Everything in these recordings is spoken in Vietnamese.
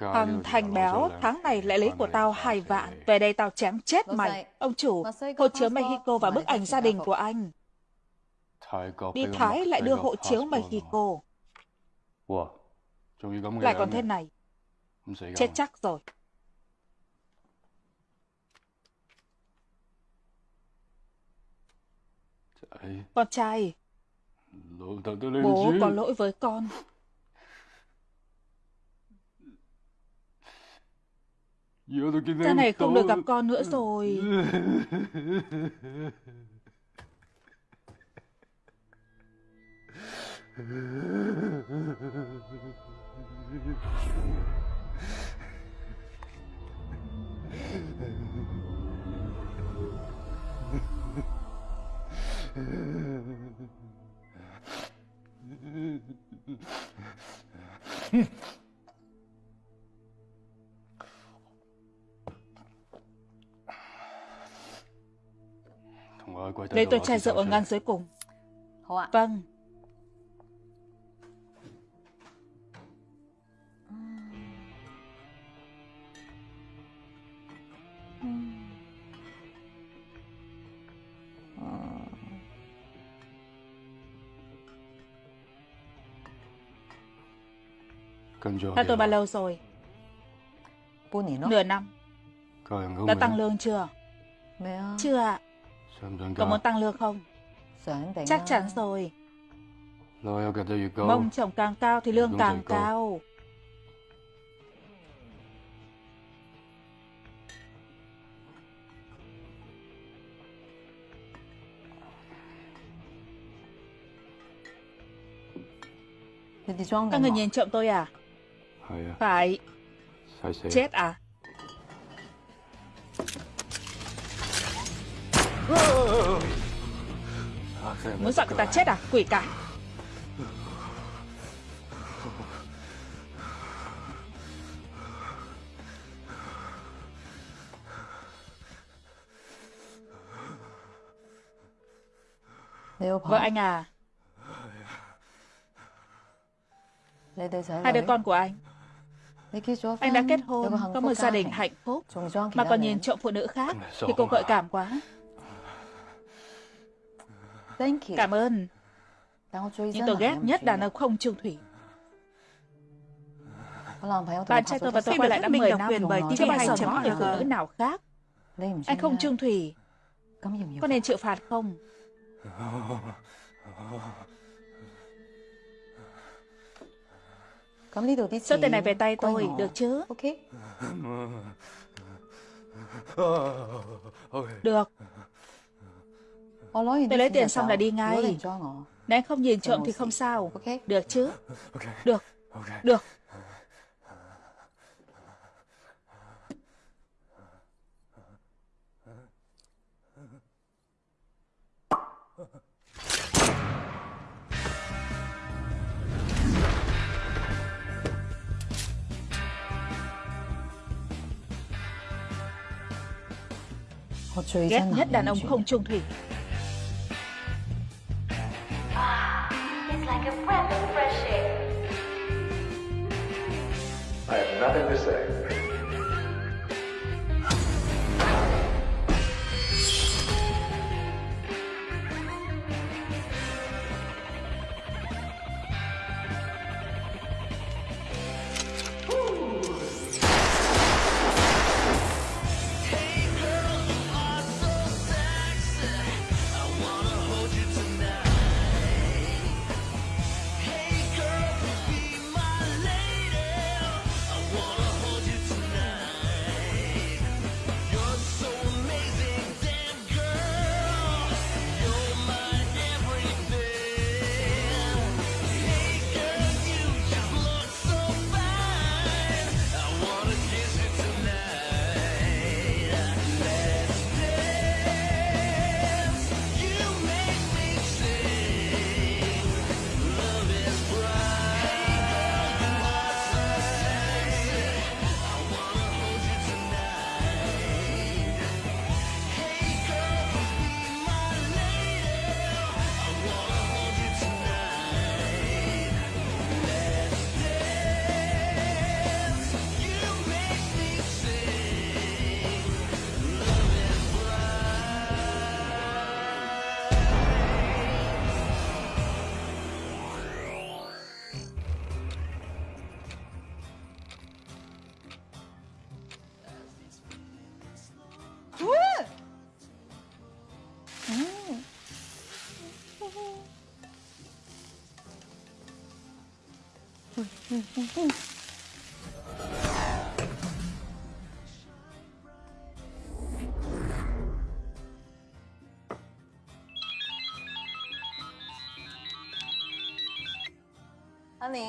Thằng thành béo, tháng này lại lấy của tao hai vạn. Về đây tao chém chết mày. Ông chủ, hộ chiếu Mexico và bức ảnh gia đình của anh. Đi Thái lại đưa hộ chiếu Mexico. Lại còn thế này. Chết chắc rồi. Con trai, bố có lỗi với con. Cha này không được gặp con nữa rồi. Lấy tôi chai rượu ở ngăn dưới cùng. Vâng. Theo tôi bao lâu rồi? Nửa năm. Đã tăng lương chưa? Chưa ạ. Có muốn tăng lương không? Chắc chắn rồi. Mông chồng càng cao thì lương càng cao. Các người nhìn trộm tôi à? Phải. Chết à? Muốn dọa người ta chết à? Quỷ cả. Vợ anh à? Hai đứa con của anh. Anh đã kết hôn Có một gia đình hạnh phúc. Mà còn nhìn trộm phụ nữ khác Thì cô gợi cảm quá Cảm ơn. Nhưng tôi ghét nhất đàn ông không trung thủy. Bạn trai tôi và tôi quay lại đã 10 năm bởi TV hay chấm người phụ nữ nào khác. Anh không trung thủy? Có nên chịu phạt không? Số tiền này về tay tôi, được chứ? Được. Tôi lấy tiền xong là đi ngay. Nếu anh không nhìn trộm thì không sao. Được chứ? Được. Được. Ghét nhất đàn ông không trung thủy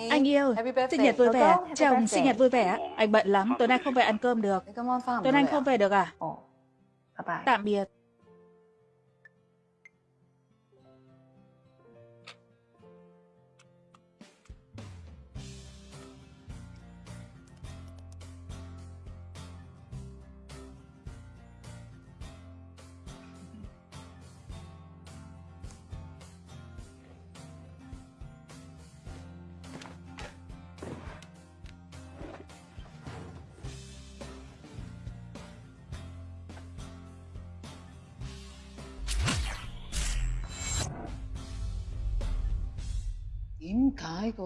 Anh yêu, sinh nhật vui vẻ. Chồng, sinh nhật vui vẻ. Anh bận lắm, tối nay không về ăn cơm được. Tối nay anh không về được à? Tạm biệt.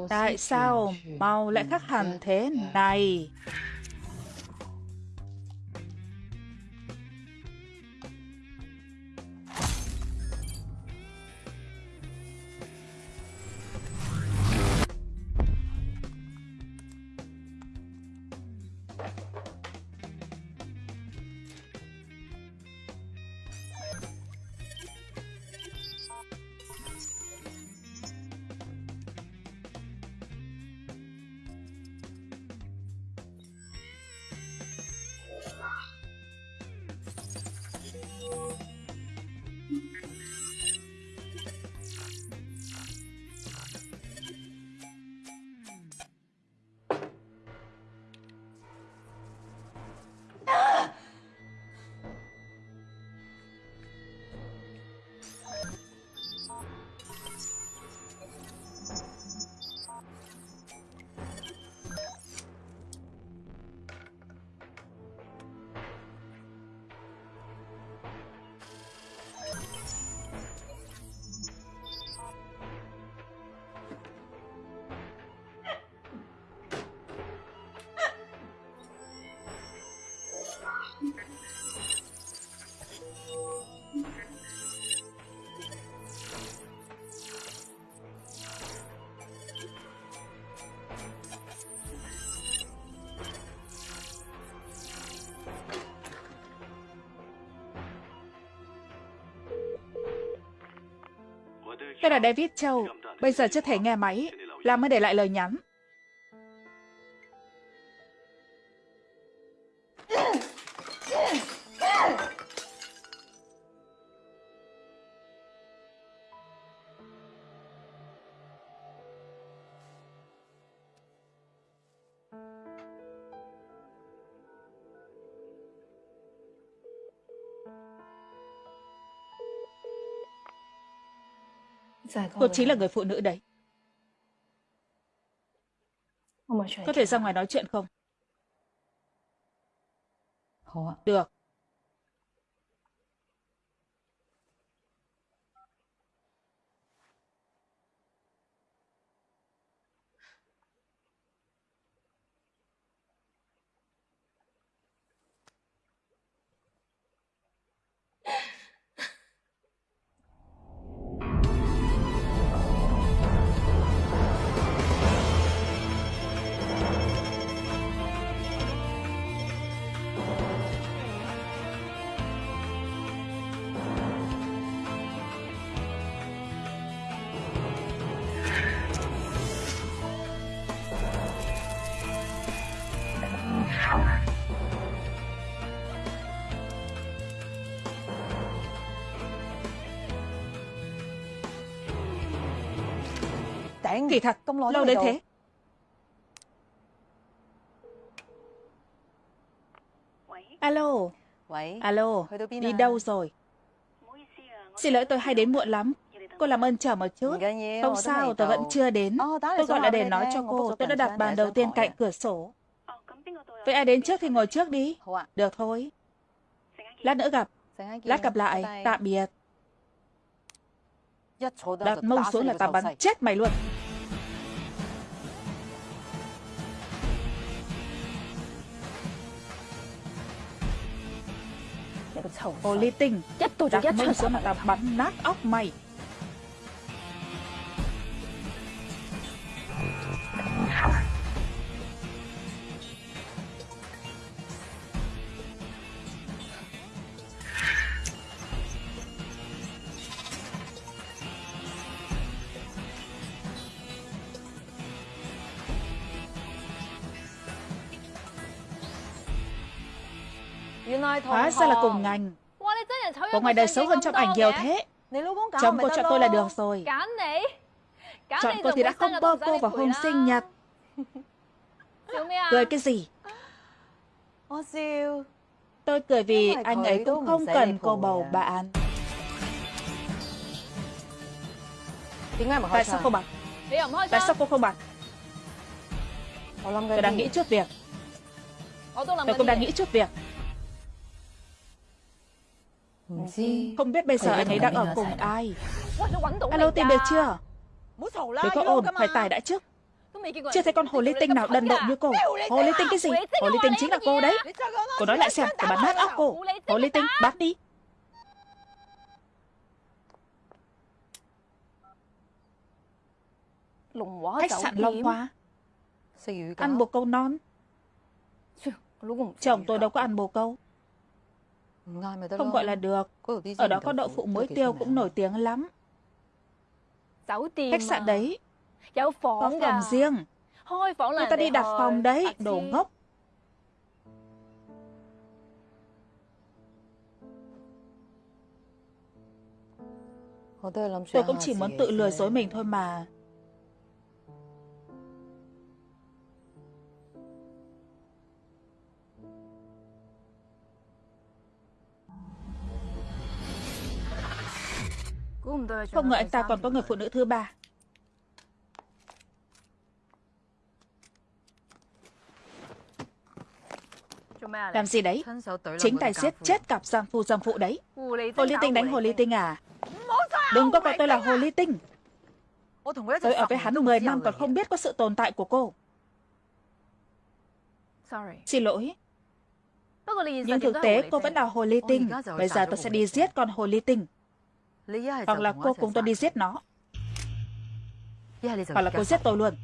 Tại sao màu lại khác hẳn thế này? Tôi là David Châu. Bây giờ chưa thể nghe máy. Làm mới để lại lời nhắn. Cô chính là người phụ nữ đấy. Có thể ra ngoài nói chuyện không? Được. Kỳ thật, lâu đến thế. Alo. Alo, đi đâu rồi? Xin lỗi tôi hay đến muộn lắm. Cô làm ơn chờ một chút. Không sao, tôi vẫn chưa đến. Tôi gọi là để nói cho cô, tôi đã đặt bàn đầu tiên cạnh cửa sổ. Vậy ai đến trước thì ngồi trước đi. Được thôi. Lát nữa gặp. Lát gặp lại. Tạm biệt. Đặt mông xuống là tao bắn chết mày luôn. Hồ ly tinh Đặt mông xuống mà tao bắn nát óc mày Hóa ra là cùng ngành. Bộ ngoài đời xấu hơn trong ảnh nhiều thế. Chồng cô chọn tôi là được rồi. Chọn cô thì đã không bơ cô vào hôm sinh nhật. Cười cái gì? Tôi cười vì anh ấy cũng không cần cô bầu bạn Tại sao không bật Tại sao? cô không bật Tôi đang nghĩ chút việc. Tôi cũng đang nghĩ chút việc Không biết bây giờ anh ấy đang ở cùng ai? Alo tìm được chưa? Đừng có ồn Phải tài đã trước. Chưa thấy con hồ ly tinh nào đần độn như cô? Hồ ly tinh cái gì? Hồ ly tinh chính là cô đấy. Cô nói lại xem để bắn nát óc cô. Hồ ly tinh bắt đi. Khách sạn Long Hoa. Ăn bồ câu non. Chồng tôi đâu có ăn bồ câu Không gọi là được. Ở đó có đậu phụ muối tiêu cũng nổi tiếng lắm. Khách sạn đấy. Có phòng riêng. Người ta đi đặt phòng đấy Đồ ngốc. Tôi cũng chỉ muốn tự lừa dối mình thôi mà Không ngờ anh ta còn có người phụ nữ thứ ba. Làm gì đấy? Chính tay giết chết cặp giang phu giang phụ đấy. Hồ ly tinh đánh hồ ly tinh. À? Đừng có gọi tôi là hồ ly tinh. Tôi ở với hắn 10 năm còn không biết có sự tồn tại của cô. Xin lỗi. Nhưng thực tế cô vẫn là hồ ly tinh. Bây giờ tôi sẽ đi giết con hồ ly tinh Hoặc là cô cùng tôi đi giết nó. Hoặc là cô giết tôi luôn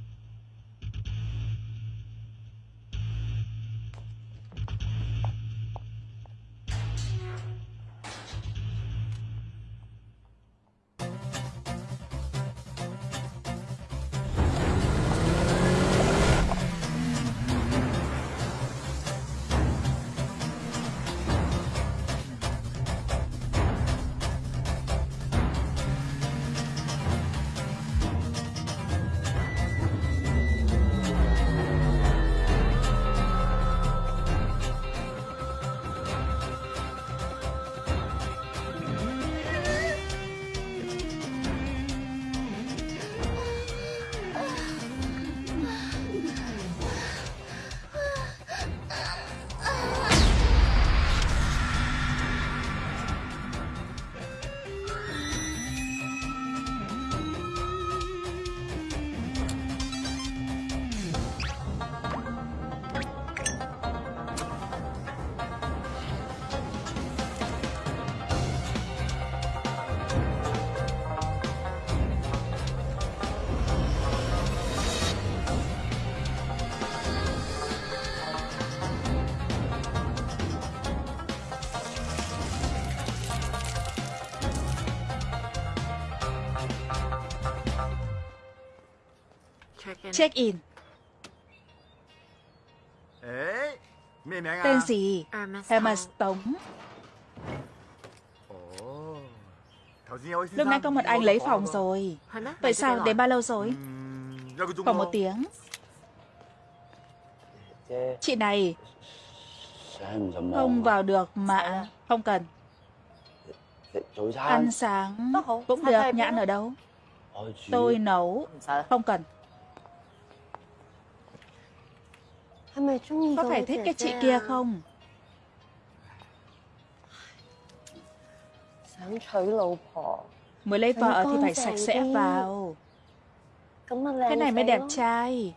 Check in. Tên gì? Hermes Tống. Lúc nãy có một anh lấy phòng rồi. Vậy sao? đến bao lâu rồi? Khoảng một tiếng. Chị. Này. Không vào được mà Không cần. Ăn sáng cũng được Nhãn ở đâu? Tôi nấu Không cần Có phải thích cái chị kia không? Mới lấy vợ thì phải sạch sẽ vào. Cái này mới đẹp trai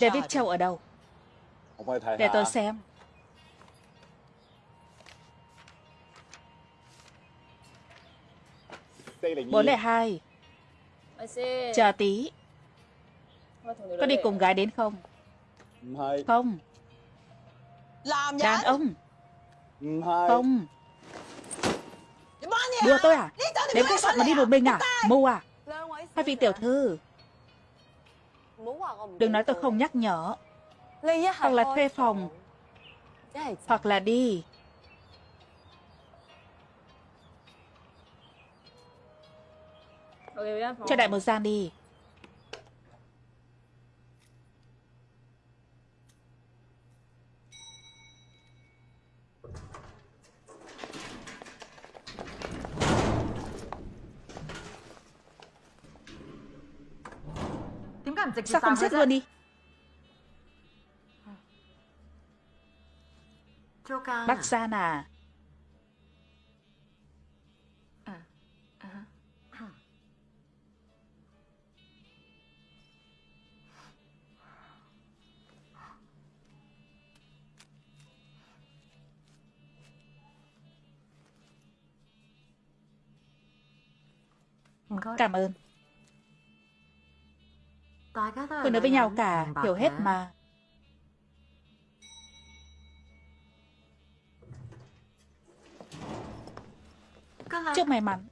David Châu ở đâu? Để tôi xem. Bốn lẻ hai Chờ tí. Có đi cùng gái đến không? Không. Đàn ông. Không. Đùa tôi à? Đến khách sạn mà đi một mình à? Mù à? Hai vị tiểu thư? Đừng nói tôi không nhắc nhở. Hoặc là thuê phòng. Hoặc là đi. Cho đại một gian đi. Sao không xếp luôn đi Bác Gian à. Cảm ơn Tôi nói với nhau cả, hiểu hết mà. Chúc may mắn.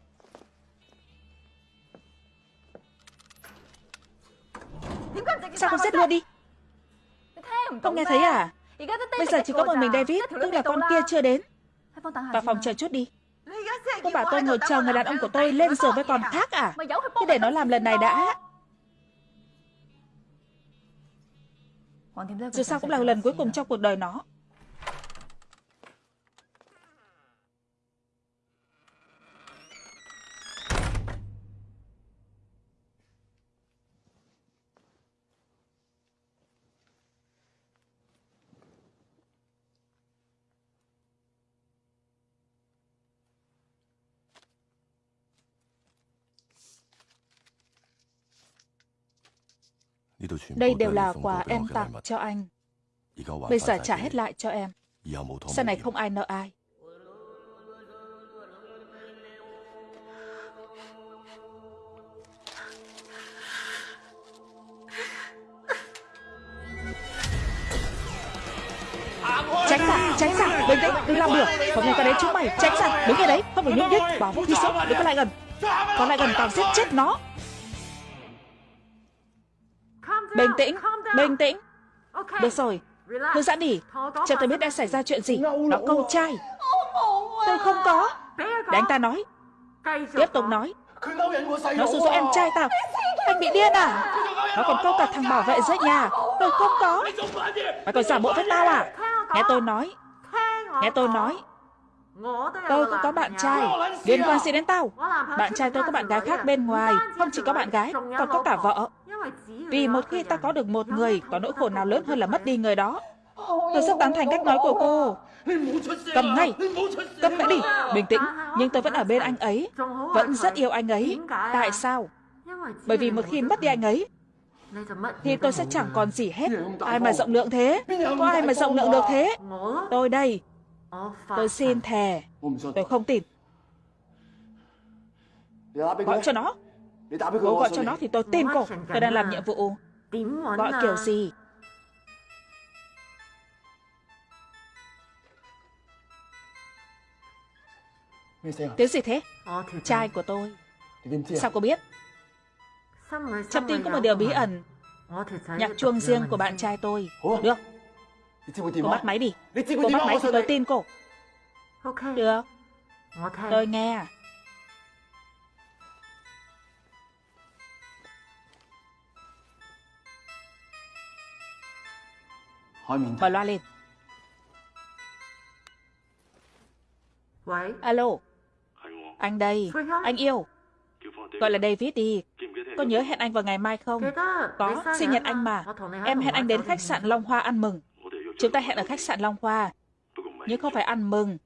Sao không xếp luôn đi? Không nghe thấy à? Bây giờ chỉ có một mình David, tức là con kia chưa đến. Vào phòng chờ chút đi. Cô bảo tôi ngồi chờ người đàn ông của tôi lên giường với con khác à? Thế để nó làm lần này đã. Dù sao cũng là lần cuối cùng trong cuộc đời nó Đây đều là quà em tặng cho anh. Bây giờ trả hết lại cho em. Sau này không ai nợ ai. Tránh ra, tránh ra, bình tĩnh, đừng làm bừa. Có người ta đến chúng mày, tránh ra, đứng ở đấy, không phải nhúc nhích, bảo vũ khí xuống, đừng có lại gần. Có lại gần tao giết chết nó. Bình tĩnh, bình tĩnh. Được rồi, thư giãn đi. Cho tôi biết đã xảy ra chuyện gì. Nó câu trai. Tôi không có. Để anh ta nói. Tiếp tục nói. Nó sử dụng em trai tao. Anh bị điên à? Nó còn câu cả thằng bảo vệ dưới nhà. Tôi không có. Mày còn giả bộ với tao à? Nghe tôi nói. Nghe tôi nói. Tôi cũng có bạn trai Liên quan gì đến tao Bạn trai tôi có bạn gái khác bên ngoài Không chỉ có bạn gái Còn có cả vợ Vì một khi ta có được một người Có nỗi khổ nào lớn hơn là mất đi người đó. Tôi rất tán thành cách nói của cô. Cầm ngay Cầm lại đi. Bình tĩnh Nhưng tôi vẫn ở bên anh ấy. Vẫn rất yêu anh ấy. Tại sao? Bởi vì một khi mất đi anh ấy thì tôi sẽ chẳng còn gì hết. Ai mà rộng lượng thế? Có ai mà rộng lượng được thế? Tôi đây. Tôi xin thề. Tôi không tin. Gọi cho nó Cô gọi cho nó thì tôi tin cô. Tôi đang làm nhiệm vụ. Gọi kiểu gì? Tiếng gì thế? Trai của tôi. Sao cô biết? Trong tim có một điều bí ẩn. Nhạc chuông riêng của bạn trai tôi. Được. Cô bắt máy đi. Cô bắt máy thì tôi tin cô. Được. Tôi nghe Mở loa lên. Alo. Anh đây. Anh yêu. Gọi là David đi. Có nhớ hẹn anh vào ngày mai không? Có, sinh nhật anh mà. Em hẹn anh đến khách sạn Long Hoa ăn mừng. Chúng ta hẹn ở khách sạn Long Hoa. Nhưng không phải ăn mừng.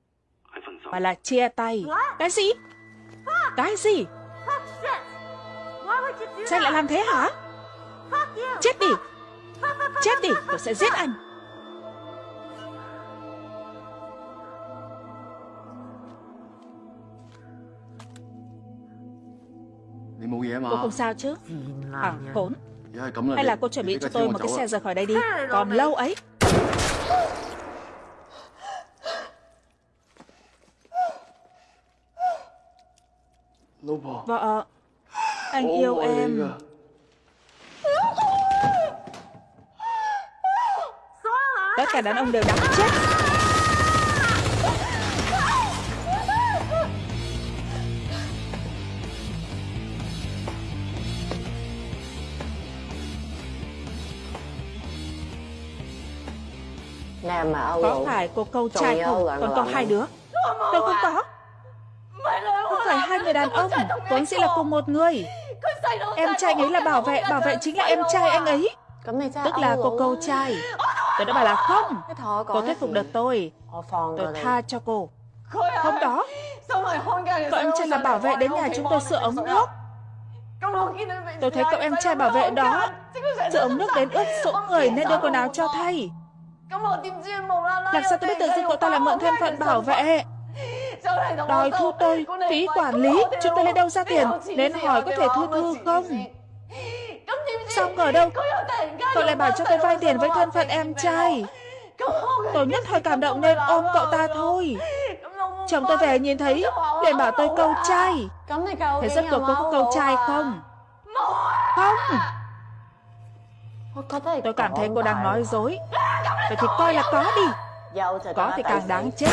Mà là chia tay. Cái gì? Cái gì? Sao lại làm thế hả? Chết đi. Chết đi. Tôi sẽ giết anh Cô không sao chứ? À khốn. Hay là cô chuẩn bị cho tôi một cái xe rời khỏi đây đi. Còn lâu ấy? Vợ Anh yêu em. Tất cả đàn ông đều đáng chết Có phải cô câu trai không? Còn có hai đứa. Tôi không có. Không phải hai người đàn ông. Vốn sẽ là cùng một người. Em trai anh ấy là bảo vệ Bảo vệ chính là em trai anh ấy. Tức là cô câu trai. Tôi đã bảo là không. Cô thuyết phục được tôi. Tôi tha cho cô. Không đó Cậu em trai là bảo vệ đến nhà chúng tôi sửa ống nước. Tôi thấy cậu em trai bảo vệ đó. Sửa ống nước đến ướt sũng người nên đưa quần áo cho thay làm sao tôi biết tự dưng cậu ta lại mượn thân phận bảo vệ? Đòi thu tôi Phí quản lý Chúng tôi lấy đâu ra tiền? Nên hỏi có thể thu thư không? Xong ở đâu? Cậu lại bảo cho tôi vay tiền với thân phận em trai. Tôi nhất thời cảm động nên ôm cậu ta thôi. Chồng tôi về nhìn thấy liền bảo tôi câu trai. Thế rất cậu có câu trai không Không? Tôi cảm thấy cô đang nói dối Vậy thì coi là có đi. Có thì càng đáng chết.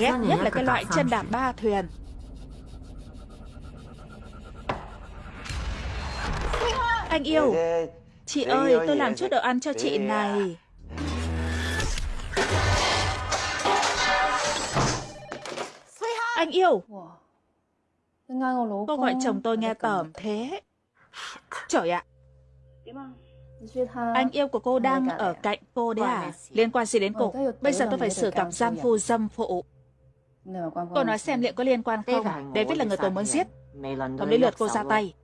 Ghét nhất là cái loại chân đạp ba thuyền. Anh yêu. Chị ơi tôi làm chút đồ ăn cho chị này. Anh yêu. Cô gọi chồng tôi nghe tởm thế Trời ạ. Anh yêu của cô đang ở cạnh cô đấy à? Liên quan gì đến cô? Bây giờ tôi phải xử cặp giam phu dâm phụ Cô nói xem liệu có liên quan không? David là người tôi muốn giết. Không đến lượt cô ra tay.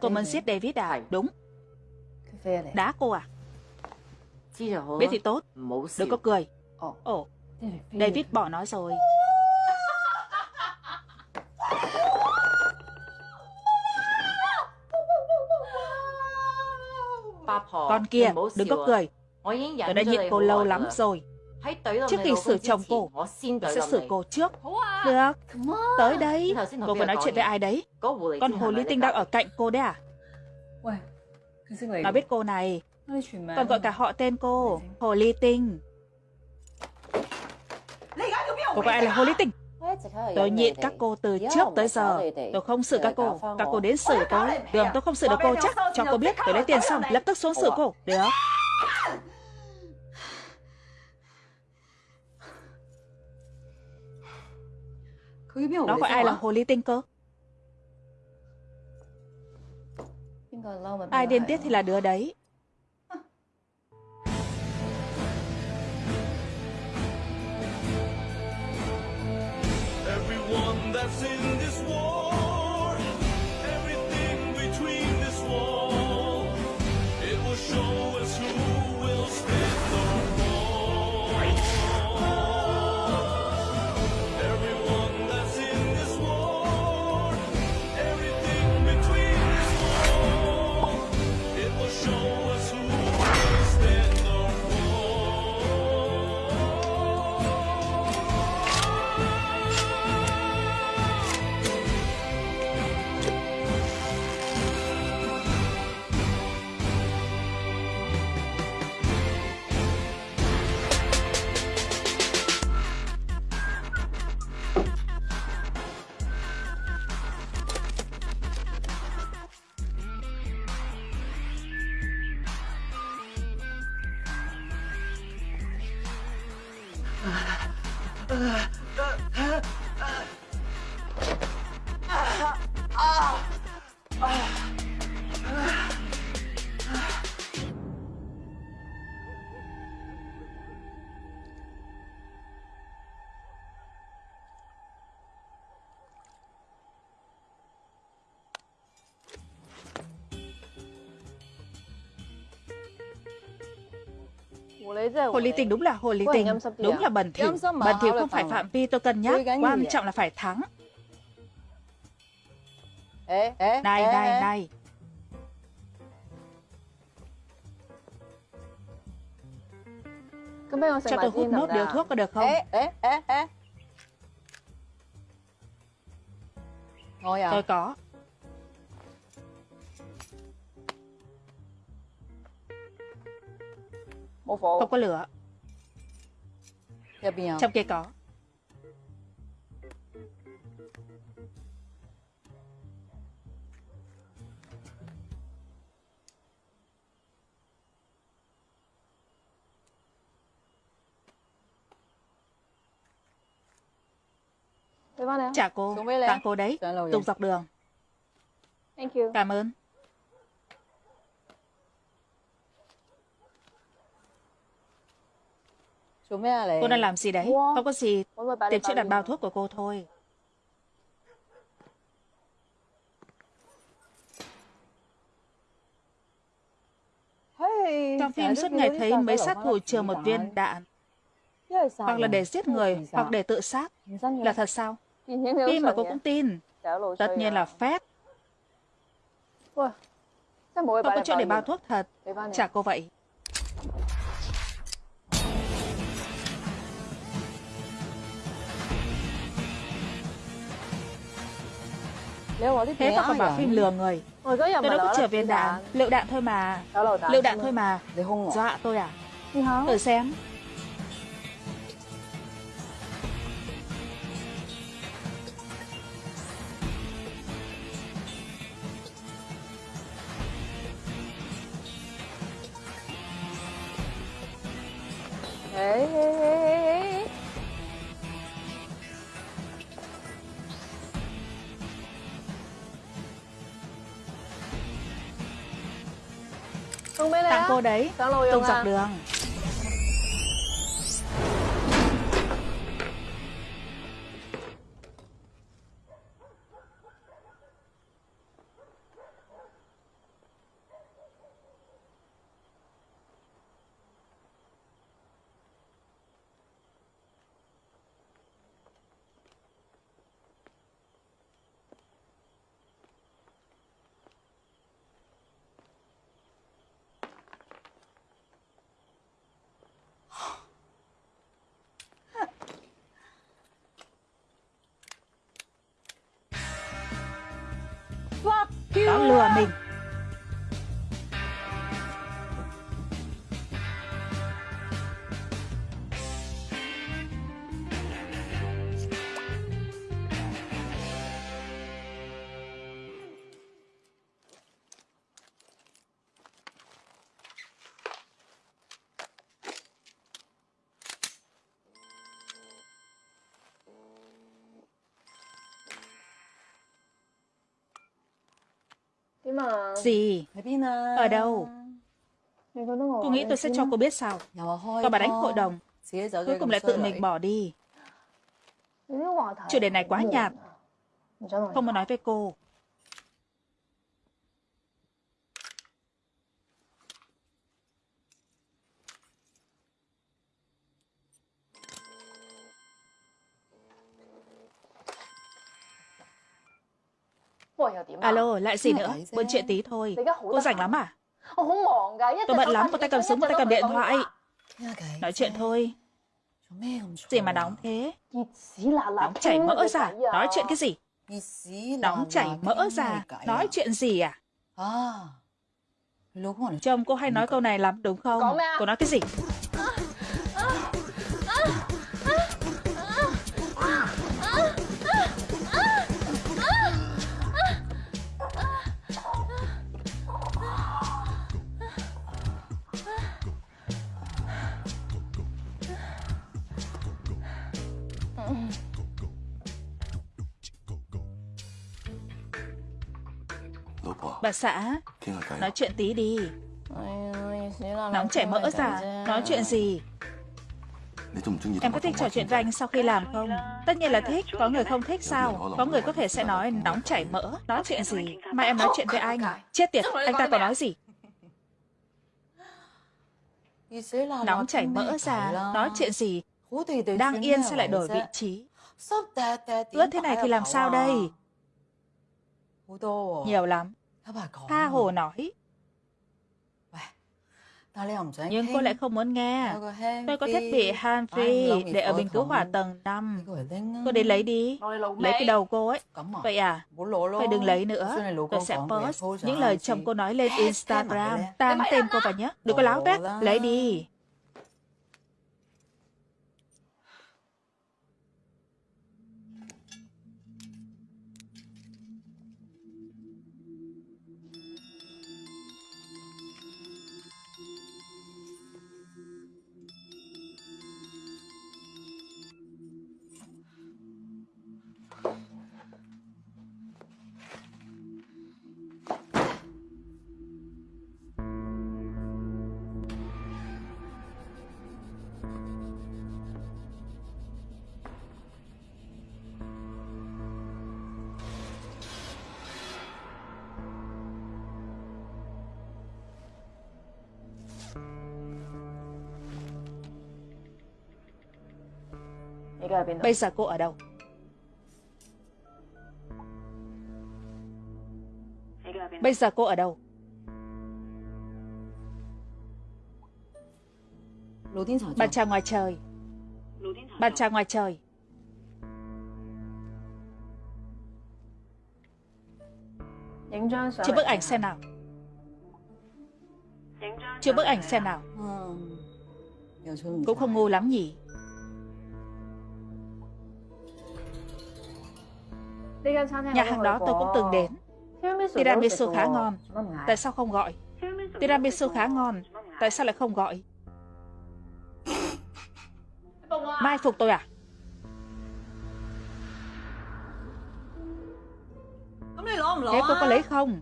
Cô muốn giết David à? Đúng. Đá cô à? Biết thì tốt. Đừng có cười. Ồ. David bỏ nó rồi Con kia, đừng có cười. Tôi đã nhịn cô lâu lắm rồi. Trước khi xử chồng cô, tôi sẽ xử cô trước. Được, tới đây. Cô vừa nói chuyện với ai đấy? Con hồ ly tinh đang ở cạnh cô đấy à? Nó biết cô này. Còn gọi cả họ tên cô, hồ ly tinh. Cô gọi ai là hồ ly tinh? Tôi nhịn các cô từ trước tới giờ. Tôi không xử các cô. Các cô đến xử tôi. Đường tôi không xử được cô chắc. Cho cô biết, tôi lấy tiền xong, Lập tức xuống xử cô. Được. Nó gọi ai là hồ ly tinh cơ? Ai điên tiết thì là đứa đấy. That's in Hồ ly tinh đúng là hồ ly tinh, đúng là bẩn thỉu. Bẩn thỉu không phải phạm vi tôi cân nhắc, quan trọng là phải thắng. Này, này, này. Cho tôi hút nốt điều thuốc có được không? Tôi có. Không có lửa. Trong kia có. Chào cô, tặng cô đấy, tung dọc đường. Cảm ơn. Cô đang làm gì đấy? Không có gì, tìm chỗ đặt bao thuốc của cô thôi. Trong phim suốt ngày thấy mấy sát thủ chừa một viên đạn. Hoặc là để giết người, hoặc để tự sát. Là thật sao? Phim mà cô cũng tin. Tất nhiên là phép. Không có chỗ để bao thuốc thật. Chả cô vậy. Thế mà còn bảo phim lừa người. Tôi đâu có chở viên đạn Lựu đạn thôi mà. Lựu đạn thôi mà. Dọa tôi à? Thử xem Tặng cô đấy. Tung dọc đường lừa mình. Gì? Ở đâu? Cô nghĩ tôi sẽ cho cô biết sao? Còn bà đánh hội đồng. Cuối cùng lại tự mình bỏ đi. Chủ đề này quá nhạt. Không muốn nói với cô. Alo, lại gì nữa? Buôn chuyện tí thôi. Cô rảnh lắm à? Tôi bận lắm, một tay cầm súng, một tay cầm điện thoại. Nói chuyện thôi. Gì mà nóng thế? Nóng chảy mỡ ra. Nói chuyện cái gì? Nóng chảy mỡ ra. Nói chuyện gì à? Chồng cô hay nói câu này lắm đúng không? Cô nói cái gì? Bà xã, nói chuyện tí đi. Nóng chảy mỡ ra, nói chuyện gì? Em có thích trò chuyện với anh sau khi làm không? Tất nhiên là thích, có người không thích sao? Có người có thể sẽ nói nóng chảy mỡ, nói chuyện gì? Mà em nói chuyện với anh, chết tiệt, anh ta có nói gì? Nóng chảy mỡ ra, nói chuyện gì? Đang yên sao lại đổi vị trí? Ướt thế này thì làm sao đây? Nhiều lắm. Tha hồ nói. Nhưng cô lại không muốn nghe. Tôi có thiết bị hand free để ở bình cứu hỏa tầng 5. Cô đến lấy đi. Lấy cái đầu cô ấy. Vậy à? Vậy đừng lấy nữa. Tôi sẽ post những lời chồng cô nói lên Instagram. Tam tên cô vào nhé. Đừng có láo tét. Lấy đi. Bây giờ cô ở đâu? Bây giờ cô ở đâu? Bạn chào ngoài trời. Bạn chào ngoài trời. Chụp bức ảnh xem nào. Chụp bức ảnh xem nào. Cũng không ngu lắm nhỉ. Nhà hàng đó tôi cũng từng đến. Tiramisu khá ngon. Tại sao không gọi? Tiramisu khá ngon. Tại sao lại không gọi? Mai phục tôi à? Thế cô có lấy không?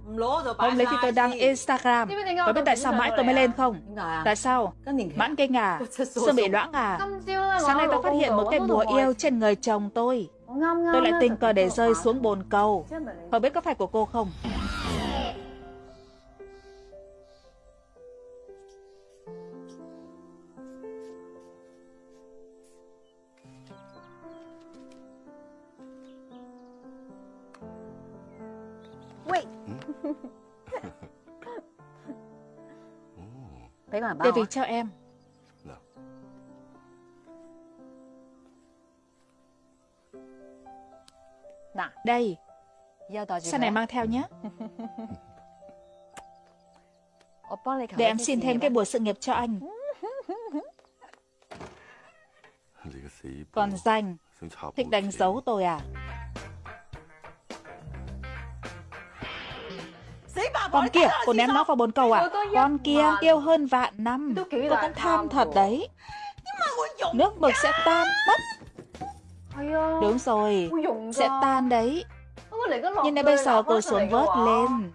Không lấy thì tôi đăng Instagram. Có biết tại sao mãi tôi mới lên không? Tại sao? Mãn kinh à? Xương bị loãng à? Sáng nay tôi phát hiện một cái bùa yêu trên người chồng tôi. Tôi lại tình cờ để rơi xuống bồn cầu. Không biết có phải của cô không? Để vì cho em Đây. Sau này mang theo nhé. Để em xin thêm cái buổi sự nghiệp cho anh. Còn danh. Thích đánh dấu tôi à? Con kia, cô ném nó vào bồn cầu à? Con kia yêu hơn vạn năm. Tôi cũng tham thật đấy. Nước mực sẽ tan mất Đúng rồi, sẽ tan đấy. Nhưng nếu bây giờ cô xuống vớt lên,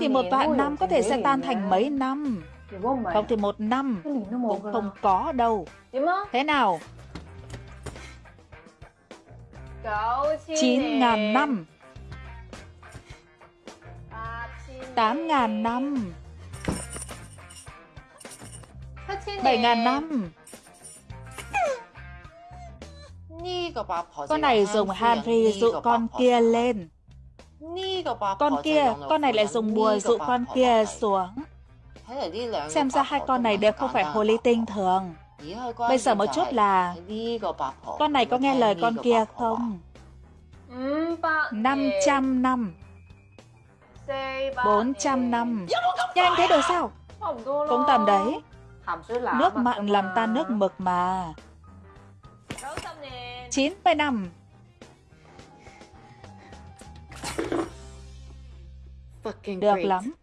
thì một vạn năm có thể sẽ tan thành mấy năm. Không thì một năm cũng không có đâu. Thế nào? Chín ngàn năm. Tám ngàn năm. Bảy ngàn năm con này dùng Henry dụ con kia lên. Con kia, con này lại dùng bùa dụ con kia xuống. Xem ra hai con này đều không phải hồ ly tinh thường. Bây giờ một chút là Con này có nghe lời con kia không? 500 năm 400 năm Nhanh thế được sao? Cũng tầm đấy Nước mặn làm tan nước mực mà 90 năm Được lắm.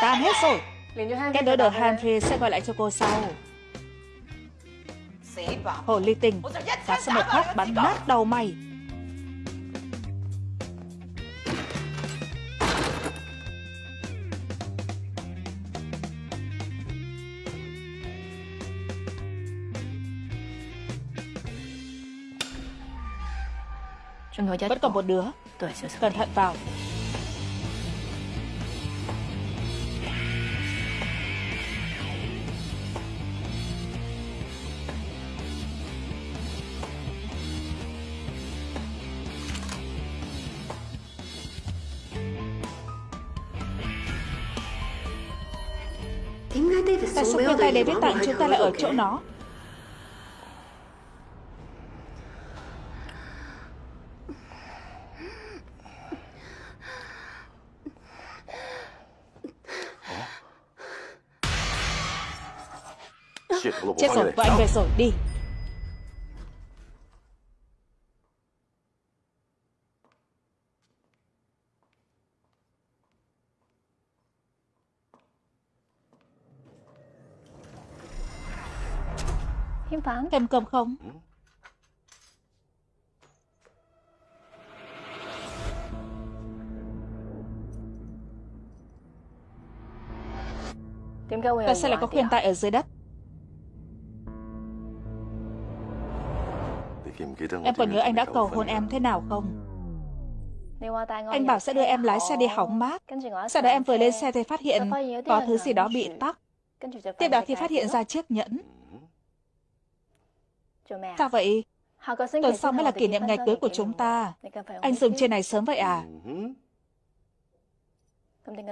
Tan hết rồi cái đỡ đỡ Hanri sẽ gọi lại cho cô sau. Hồ ly tình. Phát sang một phát bắn nát đầu mày. Vẫn còn một đứa. Cẩn thận vào. Tay David tặng chúng ta lại ở chỗ nó. Chết rồi, vợ anh về rồi, đi Thèm cơm không? Tại sao lại có khuyên tai ở dưới đất? Em còn nhớ anh đã cầu hôn em thế nào không? Anh bảo sẽ đưa em lái xe đi hóng mát. Sau đó em vừa lên xe thì phát hiện có thứ gì đó bị tắc. Tiếp đó thì phát hiện ra chiếc nhẫn. Sao vậy? Tuần sau mới là kỷ niệm ngày cưới của chúng ta. Anh dùng trên này sớm vậy à?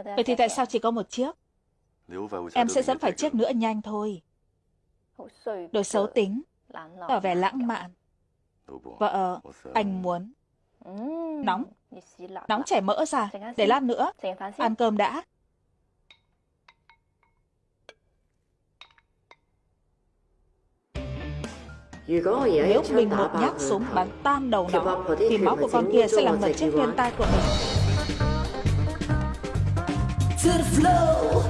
Vậy thì tại sao chỉ có một chiếc? Em sẽ dẫn phải chiếc nữa nhanh thôi. Đồ xấu tính, tỏ vẻ lãng mạn. Vợ, anh muốn. Nóng. Nóng chảy mỡ ra, để lát nữa. Ăn cơm đã. Nếu mình một nhát súng bắn tan đầu nó, thì máu của con kia sẽ làm mật chết viên tai của mình. To the flow.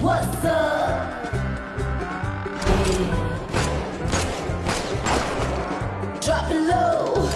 What's up? Drop it low.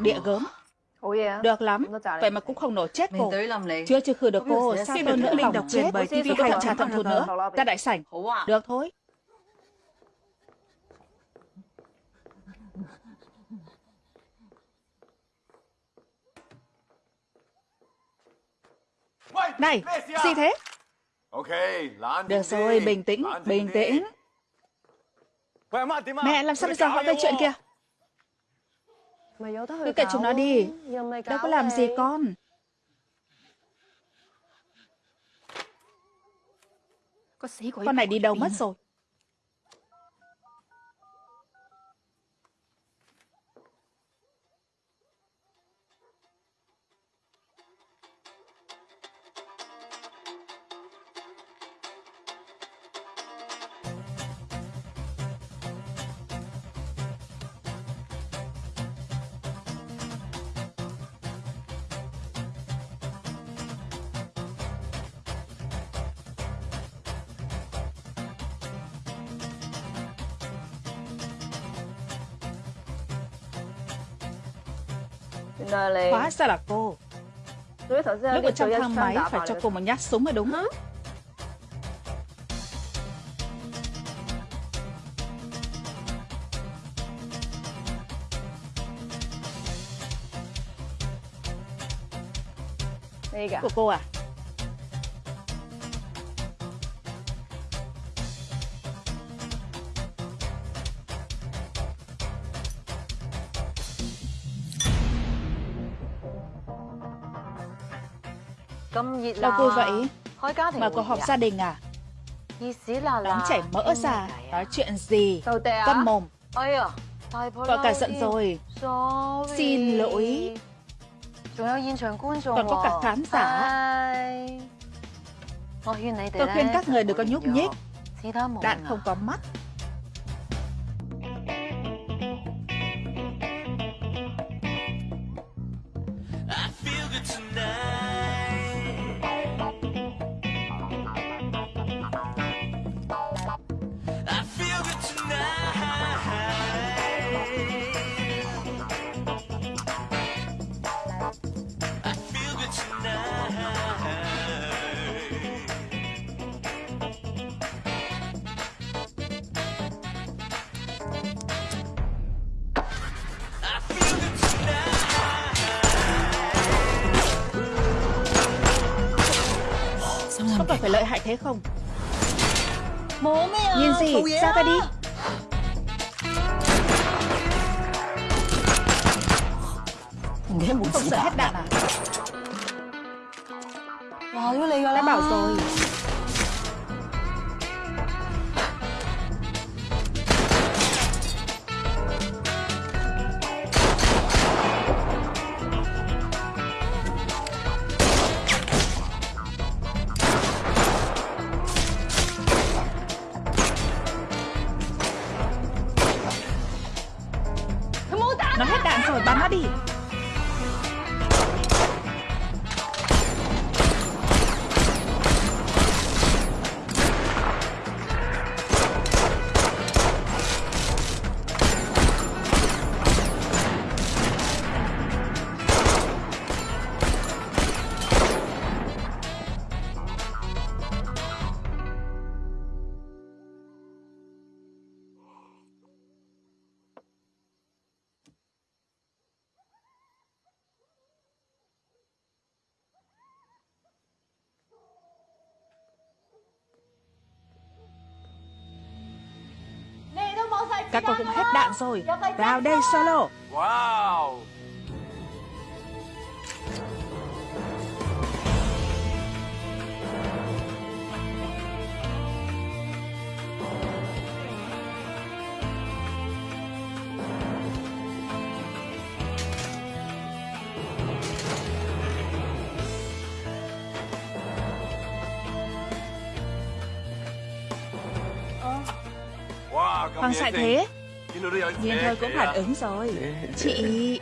Địa gớm. Được lắm, vậy mà cũng không nổ chết cô. Chưa chưa khử được cô, sao tôi nữa. lòng đọc chết. Vì hành trả thận thụt nữa. Ra đại sảnh. Được thôi. Này, gì thế? Được rồi, bình tĩnh, bình tĩnh. Mẹ, làm sao bây giờ họ gây chuyện kia? Cứ kệ chúng nó đi. Đâu có làm gì con. Con này đi đâu mất rồi Hóa ra là cô. Lúc ở trong thang máy phải cho cô một nhát súng mới đúng. Của cô à Đâu vui vậy? Mà có họp gia đình à? Nóng chảy mỡ ra, nói chuyện gì? Câm mồm. Gọi cả giận rồi. Xin lỗi. Còn có cả khán giả. Tôi khuyên các người đừng có nhúc nhích. Đạn không có mắt rồi. Vào đây solo. Wow. Hoàng xạ thế Nhìn thôi cũng phản ứng rồi. Chị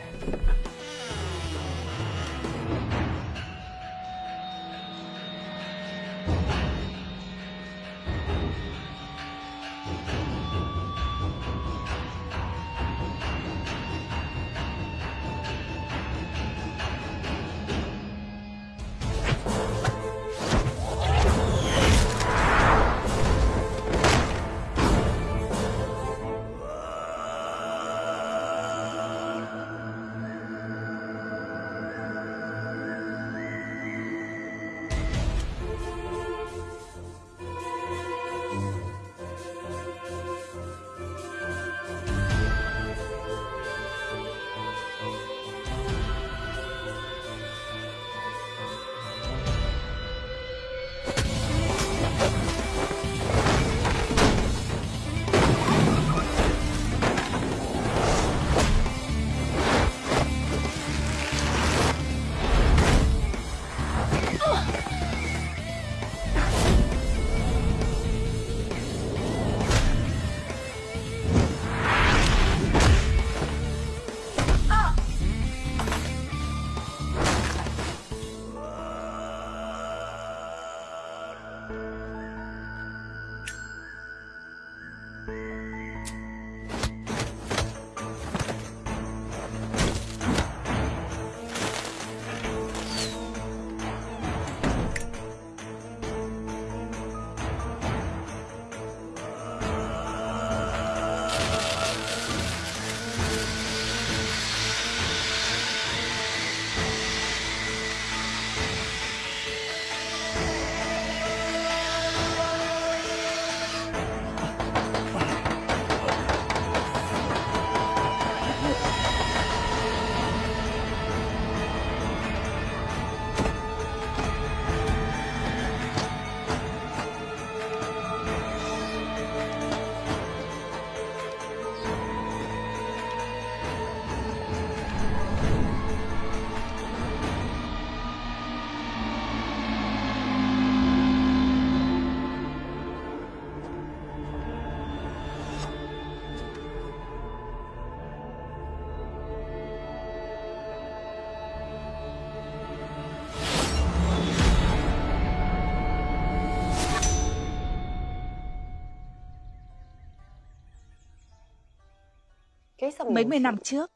mấy mươi năm trước.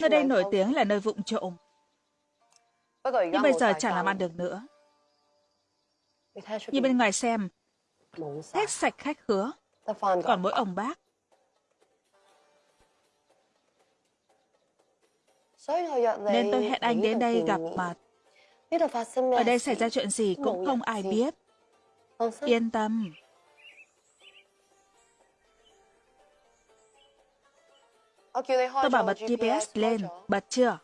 Nơi đây nổi tiếng là nơi vụng trộm. Nhưng bây giờ chẳng làm ăn được nữa. Như bên ngoài xem, hết sạch khách khứa, còn mỗi ông bác. Nên tôi hẹn anh đến đây gặp mặt. Ở đây xảy ra chuyện gì cũng không ai biết. Yên tâm. Tôi bảo bật GPS lên, bật chưa?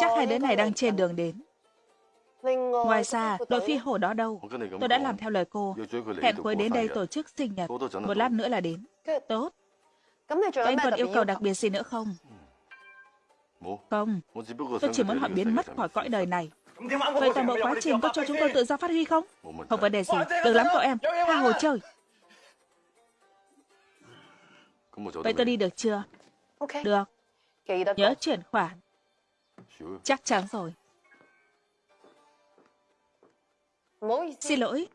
Chắc hai đứa này đang trên đường đến. Ngoài ra, đội phi hổ đó đâu? Tôi đã làm theo lời cô. Hẹn cô ấy đến đây tổ chức sinh nhật. Một lát nữa là đến. Tốt. Anh còn yêu cầu đặc biệt gì nữa không? Không, tôi chỉ muốn họ biến mất khỏi cõi đời này. Vậy toàn bộ quá trình có cho chúng tôi tự do phát huy không? Không vấn đề gì. Được lắm cậu em. Tha hồ chơi. Vậy tôi đi được chưa? Được. Nhớ chuyển khoản. Chắc chắn rồi. Xin lỗi.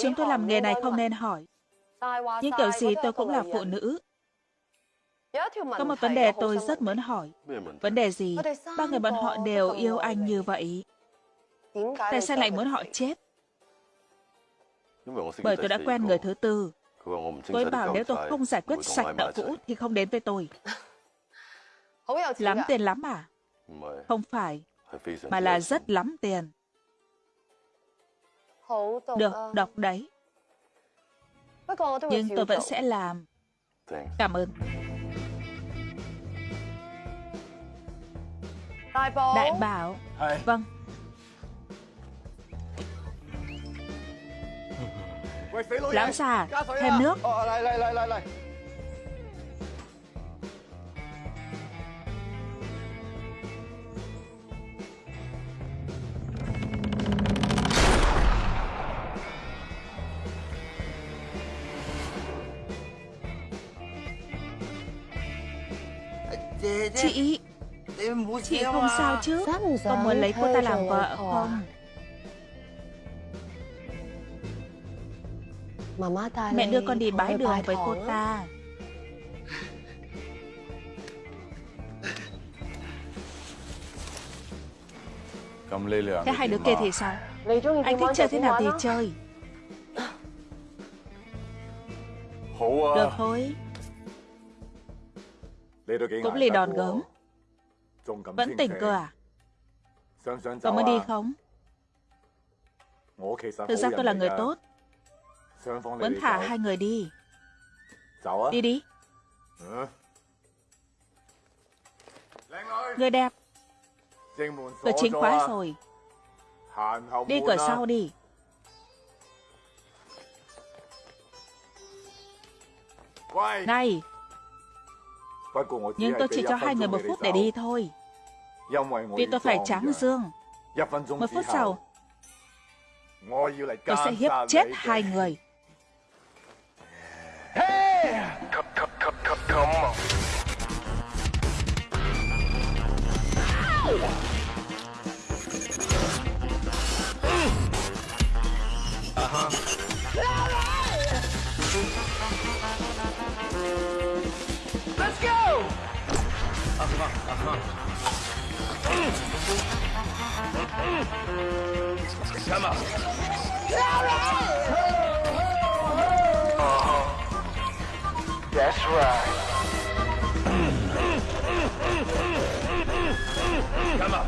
Chúng tôi làm nghề này không nên hỏi. Nhưng kiểu gì tôi cũng là phụ nữ. Có một vấn đề tôi rất muốn hỏi. Vấn đề gì? Ba người bọn họ đều yêu anh như vậy. Tại sao lại muốn họ chết? Bởi tôi đã quen người thứ tư. Cô ấy bảo nếu tôi không giải quyết sạch nợ cũ thì không đến với tôi. Lắm tiền lắm à? Không phải, mà là rất lắm tiền. Được, đọc đấy. Nhưng tôi vẫn sẽ làm. Cảm ơn. Đại bảo. Vâng. Lão già, thêm nước. Chị Chị không sao chứ. Có muốn lấy cô ta làm vợ không? Mẹ đưa con đi bái đường với cô ta. Thế hai đứa kia thì sao? Anh thích chơi thế nào thì chơi. Được thôi. Cũng lì đòn gớm Vẫn tỉnh cơ à? Có muốn đi không? Thực ra tôi là người tốt. Vẫn thả hai người đi. Đi đi. Người đẹp. Cửa chính khóa rồi. Đi cửa sau đi. Này nhưng tôi chỉ cho hai người một phút để đi thôi. Vì tôi phải tráng dương. Một phút sau, tôi sẽ hiếp chết hai người. Come on. That's right. Come on.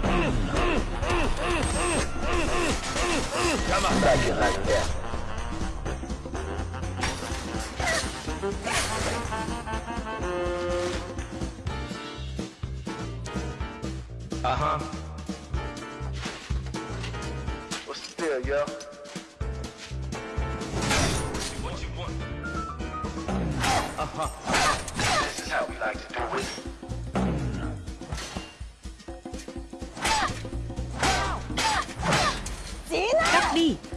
Come on. Back you like that. Uh-huh. What's the deal, yo? What you want? Uh-huh. This is how we like to do it. Cắt đi Giúp tay đi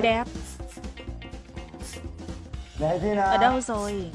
Người đẹp. Để thế nào Ở đâu rồi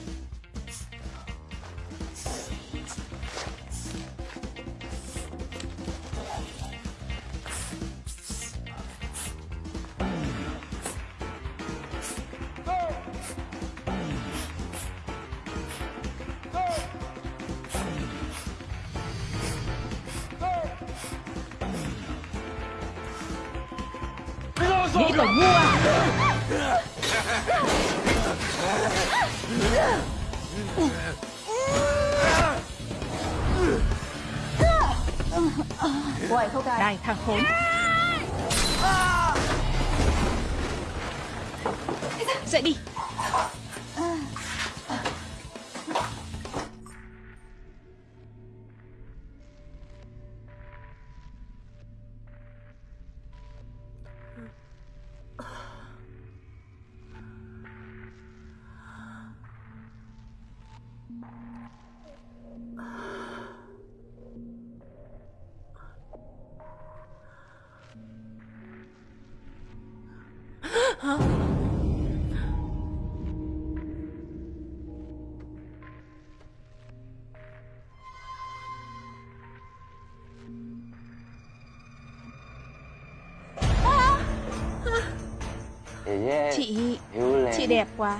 Chị đẹp quá.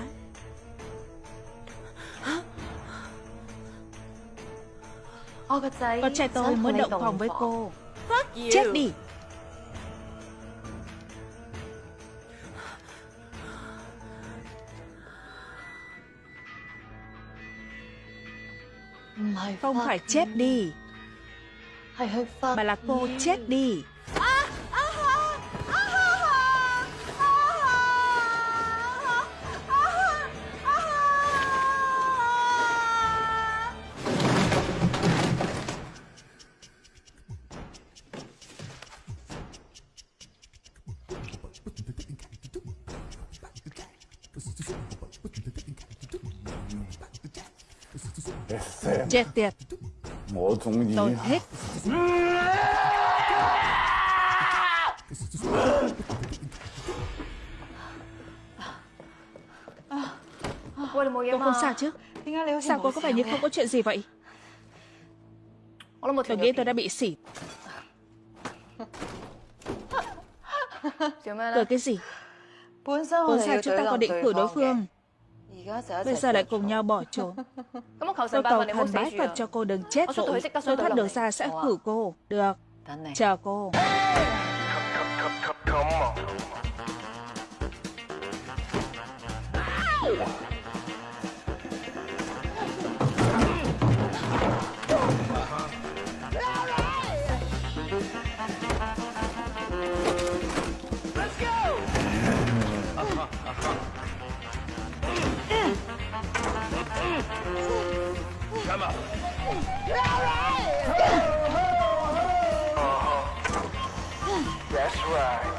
Con trai tôi mới động phòng với cô. Chết đi. Không phải chết đi. Mà là cô chết đi Chết tiệt. Tôi thích Cô không sao chứ. Sao cô có vẻ như không có chuyện gì vậy? Tôi nghĩ tôi đã bị xỉn Cười cái gì? Vốn sao chúng ta còn định khử đối phương Bây giờ lại cùng nhau bỏ trốn Tôi cầu thần bái Phật cho cô đừng chết vội Tôi thoát được ra sẽ khử cô Được Chờ cô Come Come on. That's right.